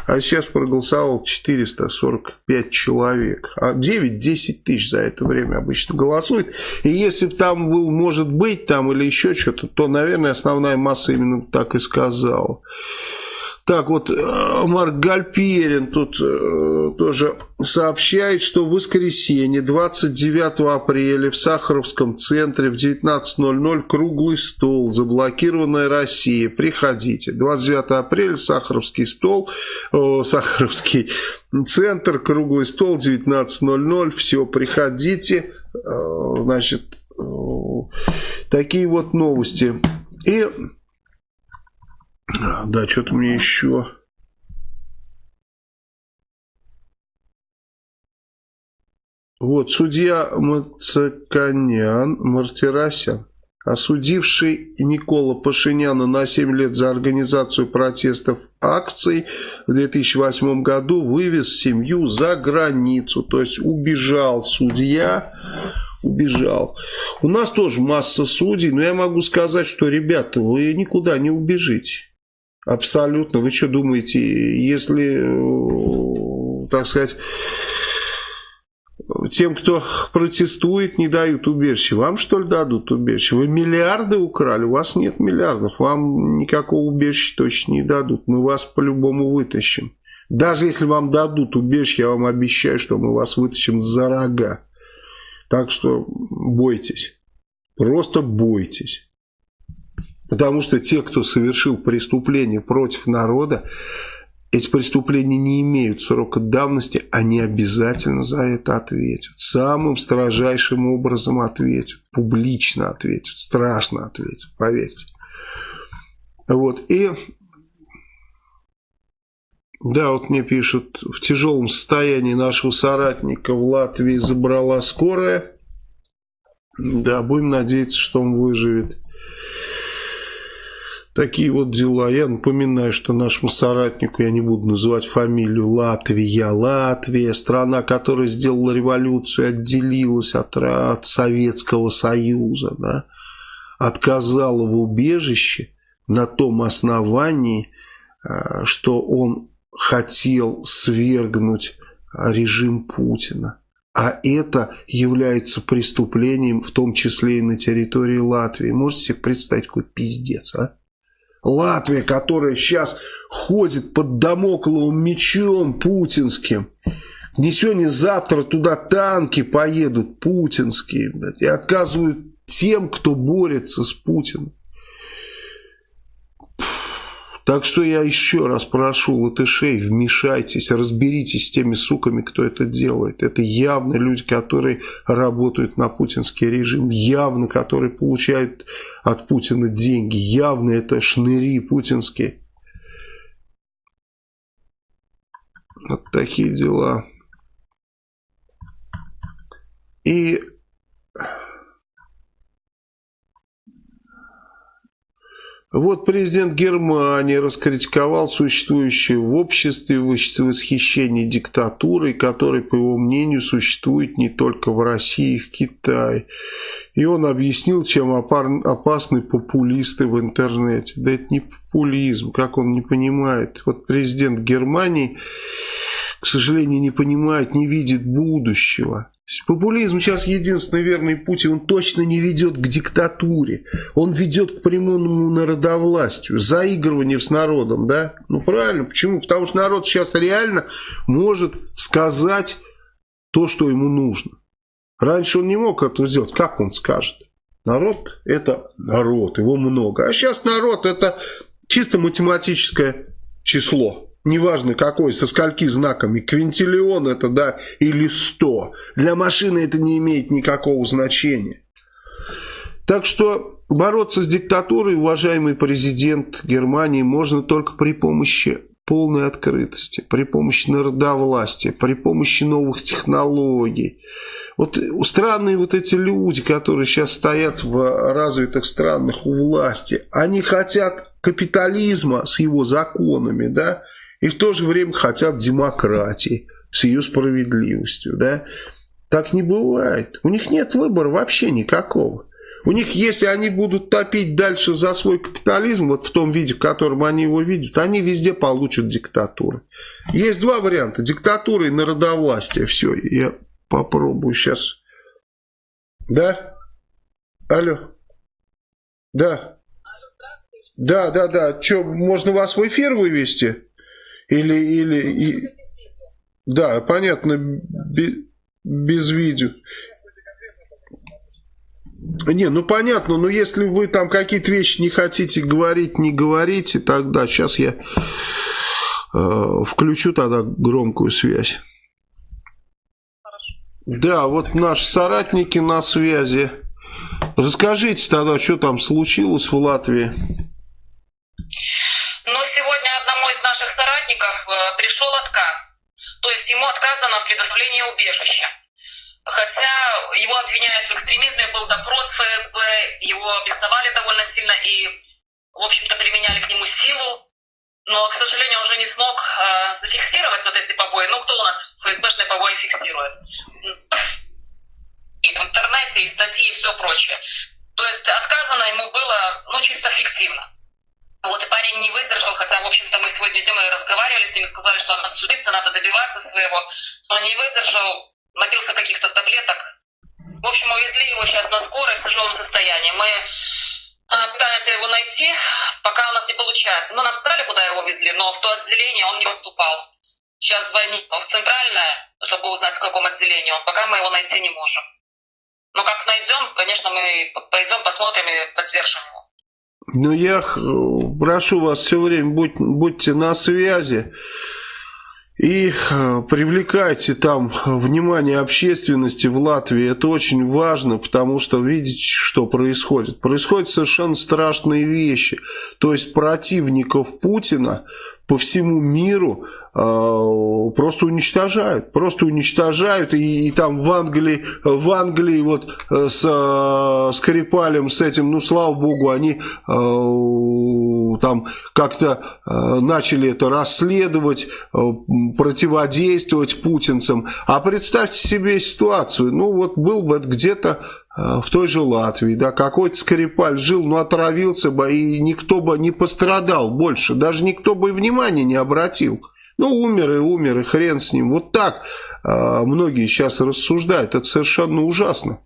А сейчас проголосовал 445 человек. А 9-10 тысяч за это время обычно голосует. И если бы там был, может быть, там или еще что-то, то, наверное, основная масса именно так и сказала. Так вот, э, Марк Гальперин тут э, тоже сообщает, что в воскресенье 29 апреля в Сахаровском центре в 19.00 круглый стол «Заблокированная Россия». Приходите. 29 апреля Сахаровский стол, э, Сахаровский центр, круглый стол 19.00. Все, приходите. Значит, такие вот новости. И [clears throat] да, что-то мне еще... Вот, судья Мацаканян Мартиросян, осудивший Никола Пашиняна на 7 лет за организацию протестов акций в 2008 году, вывез семью за границу. То есть убежал судья, убежал. У нас тоже масса судей, но я могу сказать, что, ребята, вы никуда не убежите. Абсолютно. Вы что думаете, если, э, так сказать, тем, кто протестует, не дают убежище. Вам, что ли, дадут убежище? Вы миллиарды украли, у вас нет миллиардов. Вам никакого убежища точно не дадут. Мы вас по-любому вытащим. Даже если вам дадут убежище, я вам обещаю, что мы вас вытащим за рога. Так что бойтесь. Просто бойтесь. Потому что те, кто совершил преступление против народа, эти преступления не имеют срока давности, они обязательно за это ответят. Самым строжайшим образом ответят, публично ответят, страшно ответят, поверьте. Вот, и... Да, вот мне пишут, в тяжелом состоянии нашего соратника в Латвии забрала скорая. Да, будем надеяться, что он выживет. Такие вот дела. Я напоминаю, что нашему соратнику, я не буду называть фамилию, Латвия. Латвия, страна, которая сделала революцию, отделилась от, от Советского Союза, да, отказала в убежище на том основании, э, что он хотел свергнуть режим Путина. А это является преступлением, в том числе и на территории Латвии. Можете себе представить, какой пиздец, а? Латвия, которая сейчас ходит под домокловым мечом путинским. Не сегодня, завтра туда танки поедут путинские блядь, и отказывают тем, кто борется с Путиным. Так что я еще раз прошу латышей, вмешайтесь, разберитесь с теми суками, кто это делает. Это явно люди, которые работают на путинский режим, явно которые получают от Путина деньги, явно это шныри путинские. Вот такие дела. И Вот президент Германии раскритиковал существующее в обществе восхищение диктатурой, которой, по его мнению, существует не только в России и в Китае. И он объяснил, чем опасны популисты в интернете. Да это не популизм, как он не понимает. Вот президент Германии, к сожалению, не понимает, не видит будущего. Популизм сейчас единственный верный путь, и он точно не ведет к диктатуре. Он ведет к прямому народовластию, заигрыванию с народом, да? Ну правильно, почему? Потому что народ сейчас реально может сказать то, что ему нужно. Раньше он не мог это сделать. Как он скажет? Народ это народ, его много. А сейчас народ это чисто математическое число неважно какой, со скольки знаками, квинтиллион это, да, или 100. Для машины это не имеет никакого значения. Так что бороться с диктатурой, уважаемый президент Германии, можно только при помощи полной открытости, при помощи народовластия, при помощи новых технологий. Вот странные вот эти люди, которые сейчас стоят в развитых странах у власти, они хотят капитализма с его законами, да, и в то же время хотят демократии с ее справедливостью, да. Так не бывает. У них нет выбора вообще никакого. У них, если они будут топить дальше за свой капитализм, вот в том виде, в котором они его видят, они везде получат диктатуры. Есть два варианта. Диктатура и народовластие. Все, я попробую сейчас. Да? Алло? Да. Да, да, да. Что, можно вас в эфир вывести? Или, или... И... Да, понятно, без, без видео. Не, ну понятно, но если вы там какие-то вещи не хотите говорить, не говорите, тогда сейчас я э, включу тогда громкую связь. Хорошо. Да, вот наши соратники на связи. Расскажите тогда, что там случилось в Латвии? Ну, сегодня наших соратников э, пришел отказ. То есть ему отказано в предоставлении убежища. Хотя его обвиняют в экстремизме, был допрос ФСБ, его обрисовали довольно сильно и, в общем-то, применяли к нему силу. Но, к сожалению, уже не смог э, зафиксировать вот эти побои. Ну, кто у нас ФСБшные побои фиксирует? И в интернете, и статьи, и все прочее. То есть отказано ему было, ну, чисто фиктивно. Вот и парень не выдержал, хотя, в общем-то, мы сегодня днем разговаривали с ним, сказали, что надо судиться, надо добиваться своего. Но не выдержал, напился каких-то таблеток. В общем, увезли его сейчас на скорой в тяжелом состоянии. Мы а, пытаемся его найти, пока у нас не получается. Ну, нам сказали, куда его везли, но в то отделение он не поступал. Сейчас звоним в центральное, чтобы узнать, в каком отделении он. Пока мы его найти не можем. Но как найдем, конечно, мы пойдем, посмотрим и поддержим его. Ну, я прошу вас все время, будь, будьте на связи и э, привлекайте там внимание общественности в Латвии. Это очень важно, потому что видите, что происходит. Происходят совершенно страшные вещи. То есть противников Путина по всему миру э, просто уничтожают, просто уничтожают, и, и там в Англии, в Англии вот э, с э, Скрипалем, с этим, ну слава богу, они э, там как-то э, начали это расследовать, э, противодействовать путинцам, а представьте себе ситуацию, ну вот был бы где-то Э, в той же Латвии, да, какой-то Скрипаль жил, но отравился бы, и никто бы не пострадал больше, даже никто бы и внимания не обратил. Ну, умер и умер, и хрен с ним. Вот так э, многие сейчас рассуждают, это совершенно ужасно.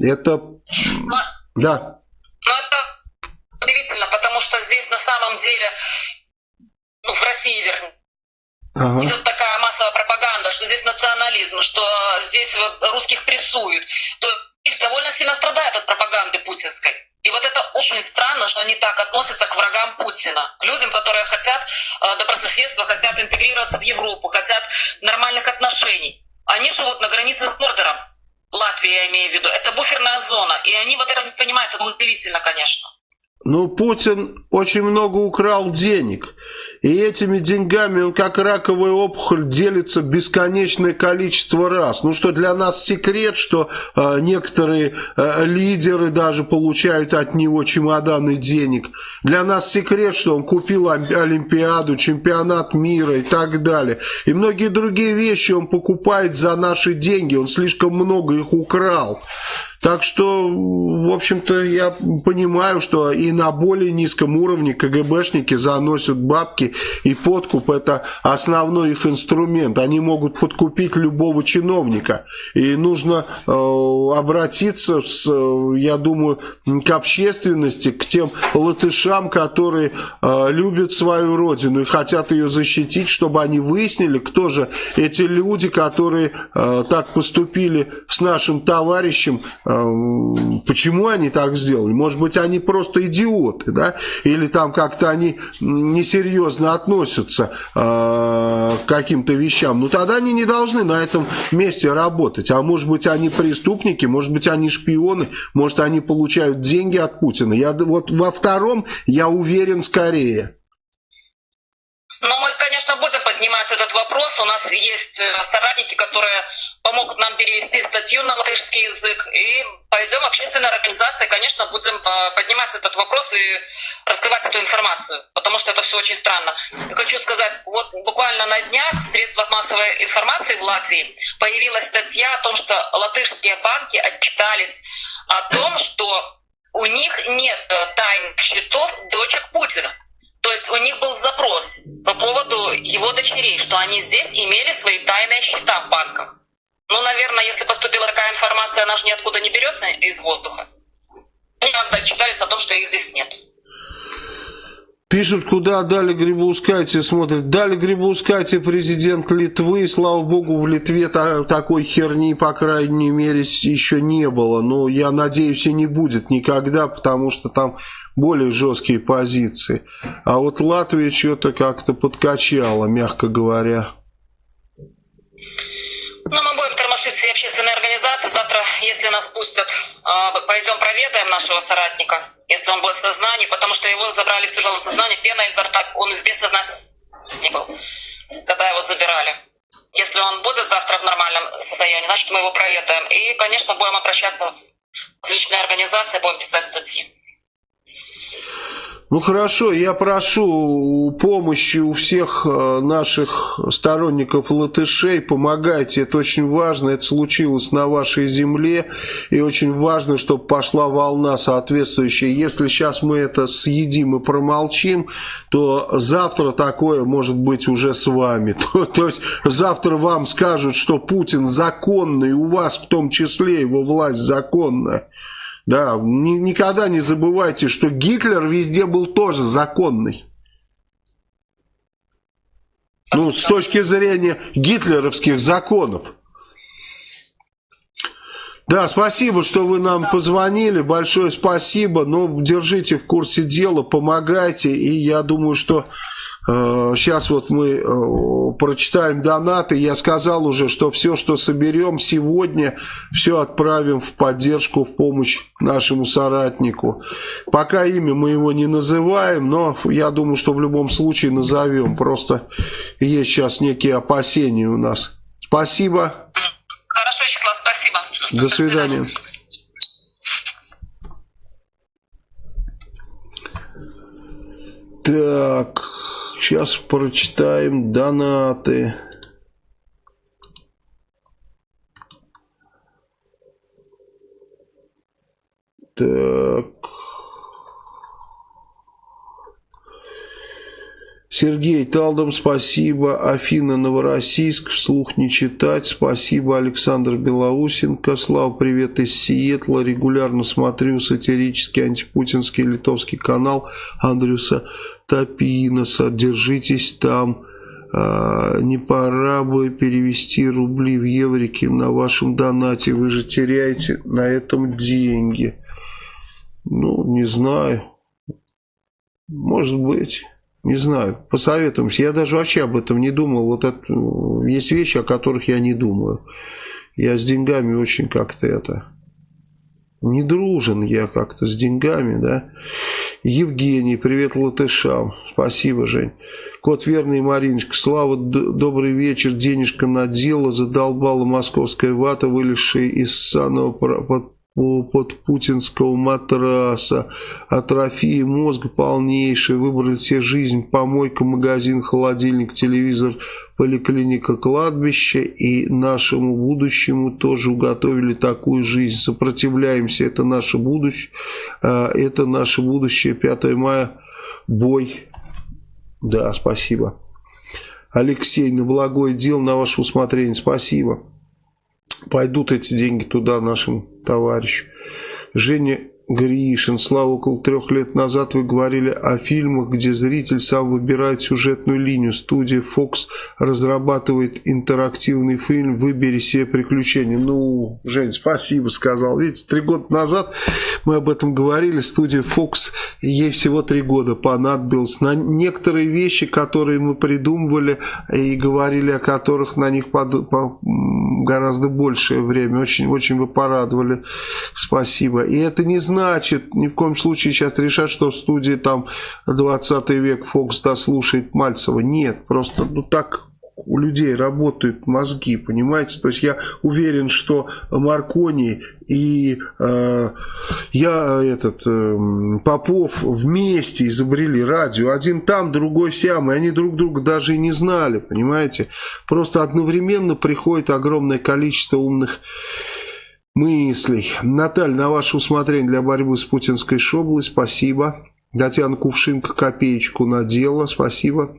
Это, но, да. Но это удивительно, потому что здесь на самом деле, ну, в России, вернее, Ага. Идет такая массовая пропаганда, что здесь национализм, что здесь русских прессуют. То довольно сильно страдают от пропаганды путинской. И вот это очень странно, что они так относятся к врагам Путина, к людям, которые хотят э, добрососедства, хотят интегрироваться в Европу, хотят нормальных отношений. Они живут на границе с Мордором, Латвия я имею в виду. Это буферная зона, и они вот это не понимают, это удивительно, конечно. Ну, Путин очень много украл денег. И этими деньгами он как раковая опухоль делится бесконечное количество раз. Ну что, для нас секрет, что э, некоторые э, лидеры даже получают от него чемоданы денег. Для нас секрет, что он купил Олимпиаду, чемпионат мира и так далее. И многие другие вещи он покупает за наши деньги. Он слишком много их украл. Так что, в общем-то, я понимаю, что и на более низком уровне КГБшники заносят бабки, и подкуп это основной их инструмент. Они могут подкупить любого чиновника. И нужно э, обратиться, с, я думаю, к общественности, к тем латышам, которые э, любят свою родину и хотят ее защитить, чтобы они выяснили, кто же эти люди, которые э, так поступили с нашим товарищем Эм, почему они так сделали? Может быть, они просто идиоты, да? Или там как-то они несерьезно относятся э, к каким-то вещам. Ну, тогда они не должны на этом месте работать. А может быть, они преступники, может быть, они шпионы, может, они получают деньги от Путина. Я вот во втором я уверен скорее. Ну, мы, конечно, поднимать этот вопрос. У нас есть э, соратники, которые помогут нам перевести статью на латышский язык. И пойдем общественной организации, конечно, будем э, поднимать этот вопрос и раскрывать эту информацию, потому что это все очень странно. Я хочу сказать, вот буквально на днях в средствах массовой информации в Латвии появилась статья о том, что латышские банки отчитались о том, что у них нет э, тайных счетов дочек Путина. То есть у них был запрос по поводу его дочерей, что они здесь имели свои тайные счета в банках. Ну, наверное, если поступила такая информация, она же ниоткуда не берется из воздуха. Они отчитались о том, что их здесь нет. Пишут, куда дали Грибоускайте, смотрят. Дали Грибоускайте президент Литвы. Слава богу, в Литве та, такой херни, по крайней мере, еще не было. Но я надеюсь, и не будет никогда, потому что там более жесткие позиции. А вот Латвия что-то как-то подкачала, мягко говоря. Ну, мы будем тормошить все общественные организации. Завтра, если нас пустят, а, пойдем проведаем нашего соратника, если он будет в сознании, потому что его забрали в тяжелом сознании, пена изо рта, он без сознания не был, когда его забирали. Если он будет завтра в нормальном состоянии, значит, мы его проведаем. И, конечно, будем обращаться в различные организации, будем писать статьи. Ну хорошо, я прошу помощи у всех э, наших сторонников латышей, помогайте, это очень важно, это случилось на вашей земле, и очень важно, чтобы пошла волна соответствующая. Если сейчас мы это съедим и промолчим, то завтра такое может быть уже с вами. [laughs] То, то есть завтра вам скажут, что Путин законный, у вас в том числе его власть законная. Да, ни, никогда не забывайте, что Гитлер везде был тоже законный. Ну, с точки зрения гитлеровских законов. Да, спасибо, что вы нам позвонили. Большое спасибо. Ну, держите в курсе дела, помогайте. И я думаю, что Сейчас э, вот мы э, прочитаем донаты. Я сказал уже, что все, что соберем сегодня, все отправим в поддержку, в помощь нашему соратнику. Пока имя мы его не называем, но я думаю, что в любом случае назовем. Просто есть сейчас некие опасения у нас. Спасибо. Хорошо, Вячеслав, спасибо. До свидания. Так... Сейчас прочитаем донаты. Так. Сергей Талдом, спасибо. Афина Новороссийск, вслух не читать. Спасибо. Александр Белоусенко. Слава, привет из Сиэтла. Регулярно смотрю сатирический антипутинский литовский канал Андрюса Топиноса. Держитесь там. А, не пора бы перевести рубли в еврики на вашем донате. Вы же теряете на этом деньги. Ну, не знаю. Может быть. Не знаю, посоветуемся. Я даже вообще об этом не думал. Вот это, есть вещи, о которых я не думаю. Я с деньгами очень как-то это... Не дружен я как-то с деньгами, да. Евгений, привет латышам. Спасибо, Жень. Кот Верный Мариночка, Слава, добрый вечер. Денежка на дело задолбала московская вата, вылезшая из санного путинского матраса, атрофия мозга полнейшая, выбрали все жизнь, помойка, магазин, холодильник, телевизор, поликлиника, кладбище, и нашему будущему тоже уготовили такую жизнь. Сопротивляемся, это наше будущее, а, это наше будущее, 5 мая, бой. Да, спасибо. Алексей, на благое дело, на ваше усмотрение, спасибо пойдут эти деньги туда нашим товарищам. Женя Гришин, Слава, около трех лет назад вы говорили о фильмах, где зритель сам выбирает сюжетную линию. Студия Fox разрабатывает интерактивный фильм «Выбери себе приключения». Ну, Жень, спасибо, сказал. Видите, три года назад мы об этом говорили. Студия Fox, ей всего три года понадобилось. На некоторые вещи, которые мы придумывали и говорили о которых на них под... по... гораздо большее время. Очень, очень вы порадовали. Спасибо. И это не значит, ни в коем случае сейчас решать, что в студии там 20 век Фокс дослушает Мальцева. Нет, просто ну так у людей работают мозги, понимаете? То есть я уверен, что Маркони и э, я, этот, э, Попов вместе изобрели радио. Один там, другой сям, и они друг друга даже и не знали, понимаете? Просто одновременно приходит огромное количество умных мыслей. Наталья, на ваше усмотрение для борьбы с путинской шоблой, спасибо. Татьяна Кувшинка копеечку надела, спасибо.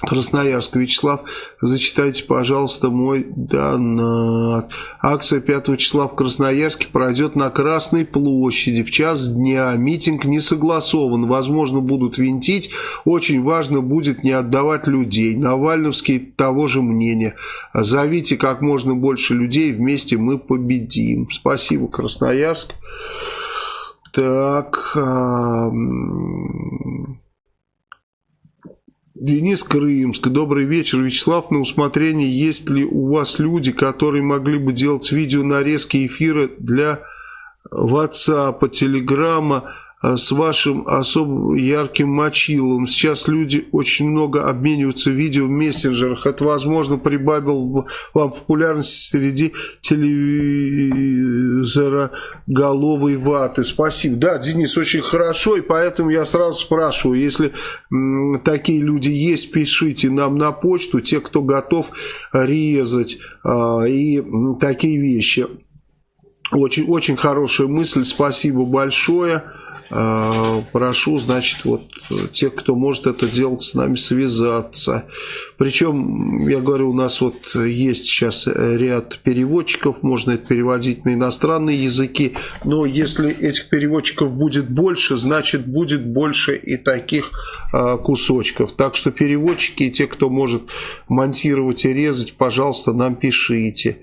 Красноярск. Вячеслав, зачитайте, пожалуйста, мой донат. Акция 5 числа в Красноярске пройдет на Красной площади в час дня. Митинг не согласован. Возможно, будут винтить. Очень важно будет не отдавать людей. Навальновский того же мнения. Зовите как можно больше людей. Вместе мы победим. Спасибо, Красноярск. Так... Денис Крымск. Добрый вечер, Вячеслав. На усмотрение, есть ли у вас люди, которые могли бы делать видео нарезки эфира для WhatsApp, Э, с вашим особо ярким мочилом. Сейчас люди очень много обмениваются видео в мессенджерах. Это, возможно, прибавил вам популярность среди телевизора головой ваты. Спасибо. Да, Денис, очень хорошо, и поэтому я сразу спрашиваю, если такие люди есть, пишите нам на почту, те, кто готов резать а, и такие вещи. Очень, очень хорошая мысль, спасибо большое. А, прошу, значит, вот тех, кто может это делать, с нами связаться. Причем, я говорю, у нас вот есть сейчас ряд переводчиков, можно это переводить на иностранные языки, но если этих переводчиков будет больше, значит будет больше и таких а, кусочков. Так что переводчики и те, кто может монтировать и резать, пожалуйста, нам пишите.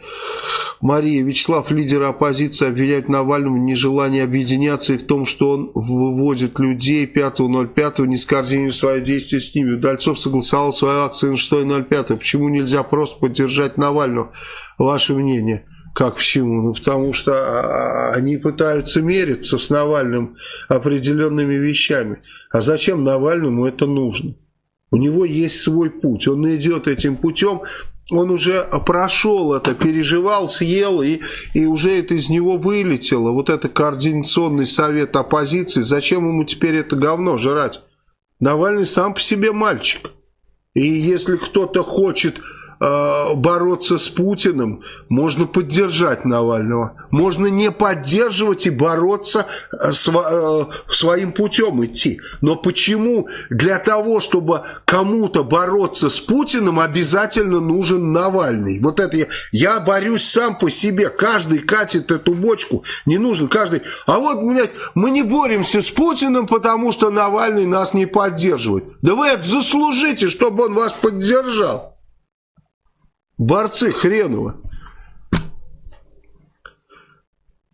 Мария, Вячеслав, лидера оппозиции, обвинять Навального в нежелании объединяться и в том, что он выводит людей 5.05, не скоординируя свои действия с ними. Удальцов согласовал свою акцию на 6.05. Почему нельзя просто поддержать Навального? Ваше мнение? Как почему? Ну, потому что а, они пытаются мериться с Навальным определенными вещами. А зачем Навальному это нужно? У него есть свой путь. Он идет этим путем, он уже прошел это, переживал, съел, и, и уже это из него вылетело. Вот это координационный совет оппозиции, зачем ему теперь это говно жрать? Навальный сам по себе мальчик. И если кто-то хочет бороться с Путиным, можно поддержать Навального. Можно не поддерживать и бороться э, э, своим путем идти. Но почему для того, чтобы кому-то бороться с Путиным, обязательно нужен Навальный? Вот это я, я борюсь сам по себе. Каждый катит эту бочку. Не нужен каждый. А вот, блядь, мы не боремся с Путиным, потому что Навальный нас не поддерживает. Да вы это заслужите, чтобы он вас поддержал. Борцы хреново.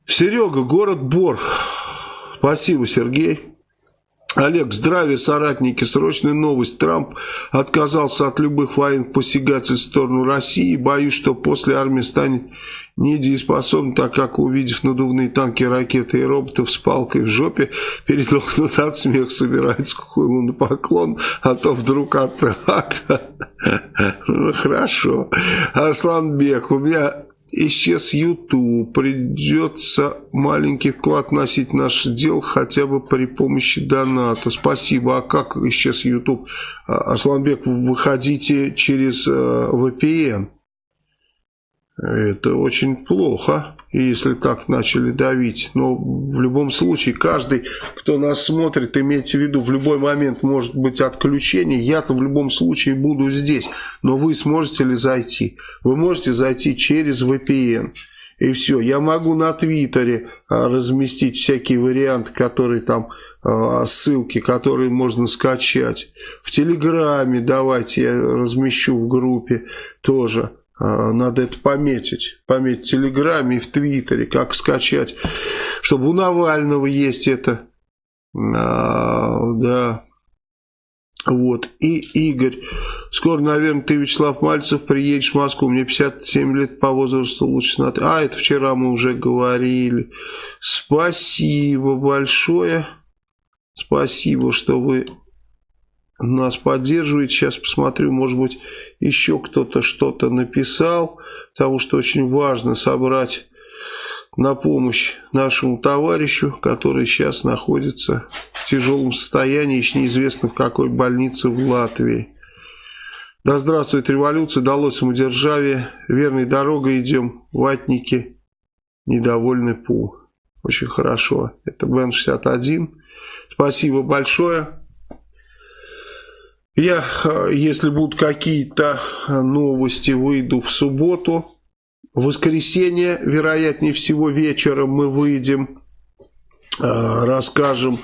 Серега, город Бор. Спасибо, Сергей. Олег, здравия, соратники. Срочная новость. Трамп отказался от любых военных посягательств в сторону России. Боюсь, что после армии станет недееспособна, так как, увидев надувные танки, ракеты и роботов с палкой в жопе, передохнут от смеха, собирается хуйлу на поклон, а то вдруг атака. Ну, [laughs] хорошо. Арсланбек, у меня исчез YouTube, придется маленький вклад носить в наше дело хотя бы при помощи доната. Спасибо. А как исчез YouTube? А, Асланбек, выходите через э, VPN. Это очень плохо, если так начали давить. Но в любом случае, каждый, кто нас смотрит, имейте в виду, в любой момент может быть отключение. Я-то в любом случае буду здесь. Но вы сможете ли зайти? Вы можете зайти через VPN. И все. Я могу на Твиттере а, разместить всякие варианты, которые там, а, ссылки, которые можно скачать. В Телеграме давайте я размещу в группе тоже. А, надо это пометить. Пометить в Телеграме и в Твиттере, как скачать. Чтобы у Навального есть это. А, да. Вот. И Игорь. Скоро, наверное, ты, Вячеслав Мальцев, приедешь в Москву. Мне 57 лет по возрасту лучше смотреть. А, это вчера мы уже говорили. Спасибо большое. Спасибо, что вы нас поддерживает. Сейчас посмотрю, может быть, еще кто-то что-то написал, потому что очень важно собрать на помощь нашему товарищу, который сейчас находится в тяжелом состоянии, еще неизвестно в какой больнице в Латвии. Да здравствует революция, дало самодержавие, верной дорогой идем, ватники, недовольны Пу. Очень хорошо. Это Бен-61. Спасибо большое. Я, если будут какие-то новости, выйду в субботу. В воскресенье, вероятнее всего, вечером мы выйдем, расскажем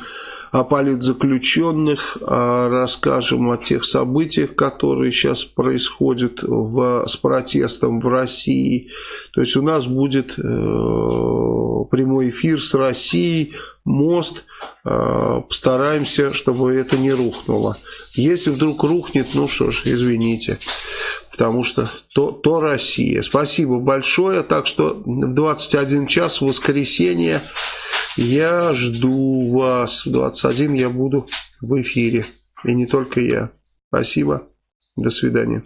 о политзаключенных, расскажем о тех событиях, которые сейчас происходят в, с протестом в России. То есть у нас будет э, прямой эфир с Россией, мост. Э, постараемся, чтобы это не рухнуло. Если вдруг рухнет, ну что ж, извините потому что то, то Россия. Спасибо большое. Так что в 21 час в воскресенье я жду вас. В 21 я буду в эфире. И не только я. Спасибо. До свидания.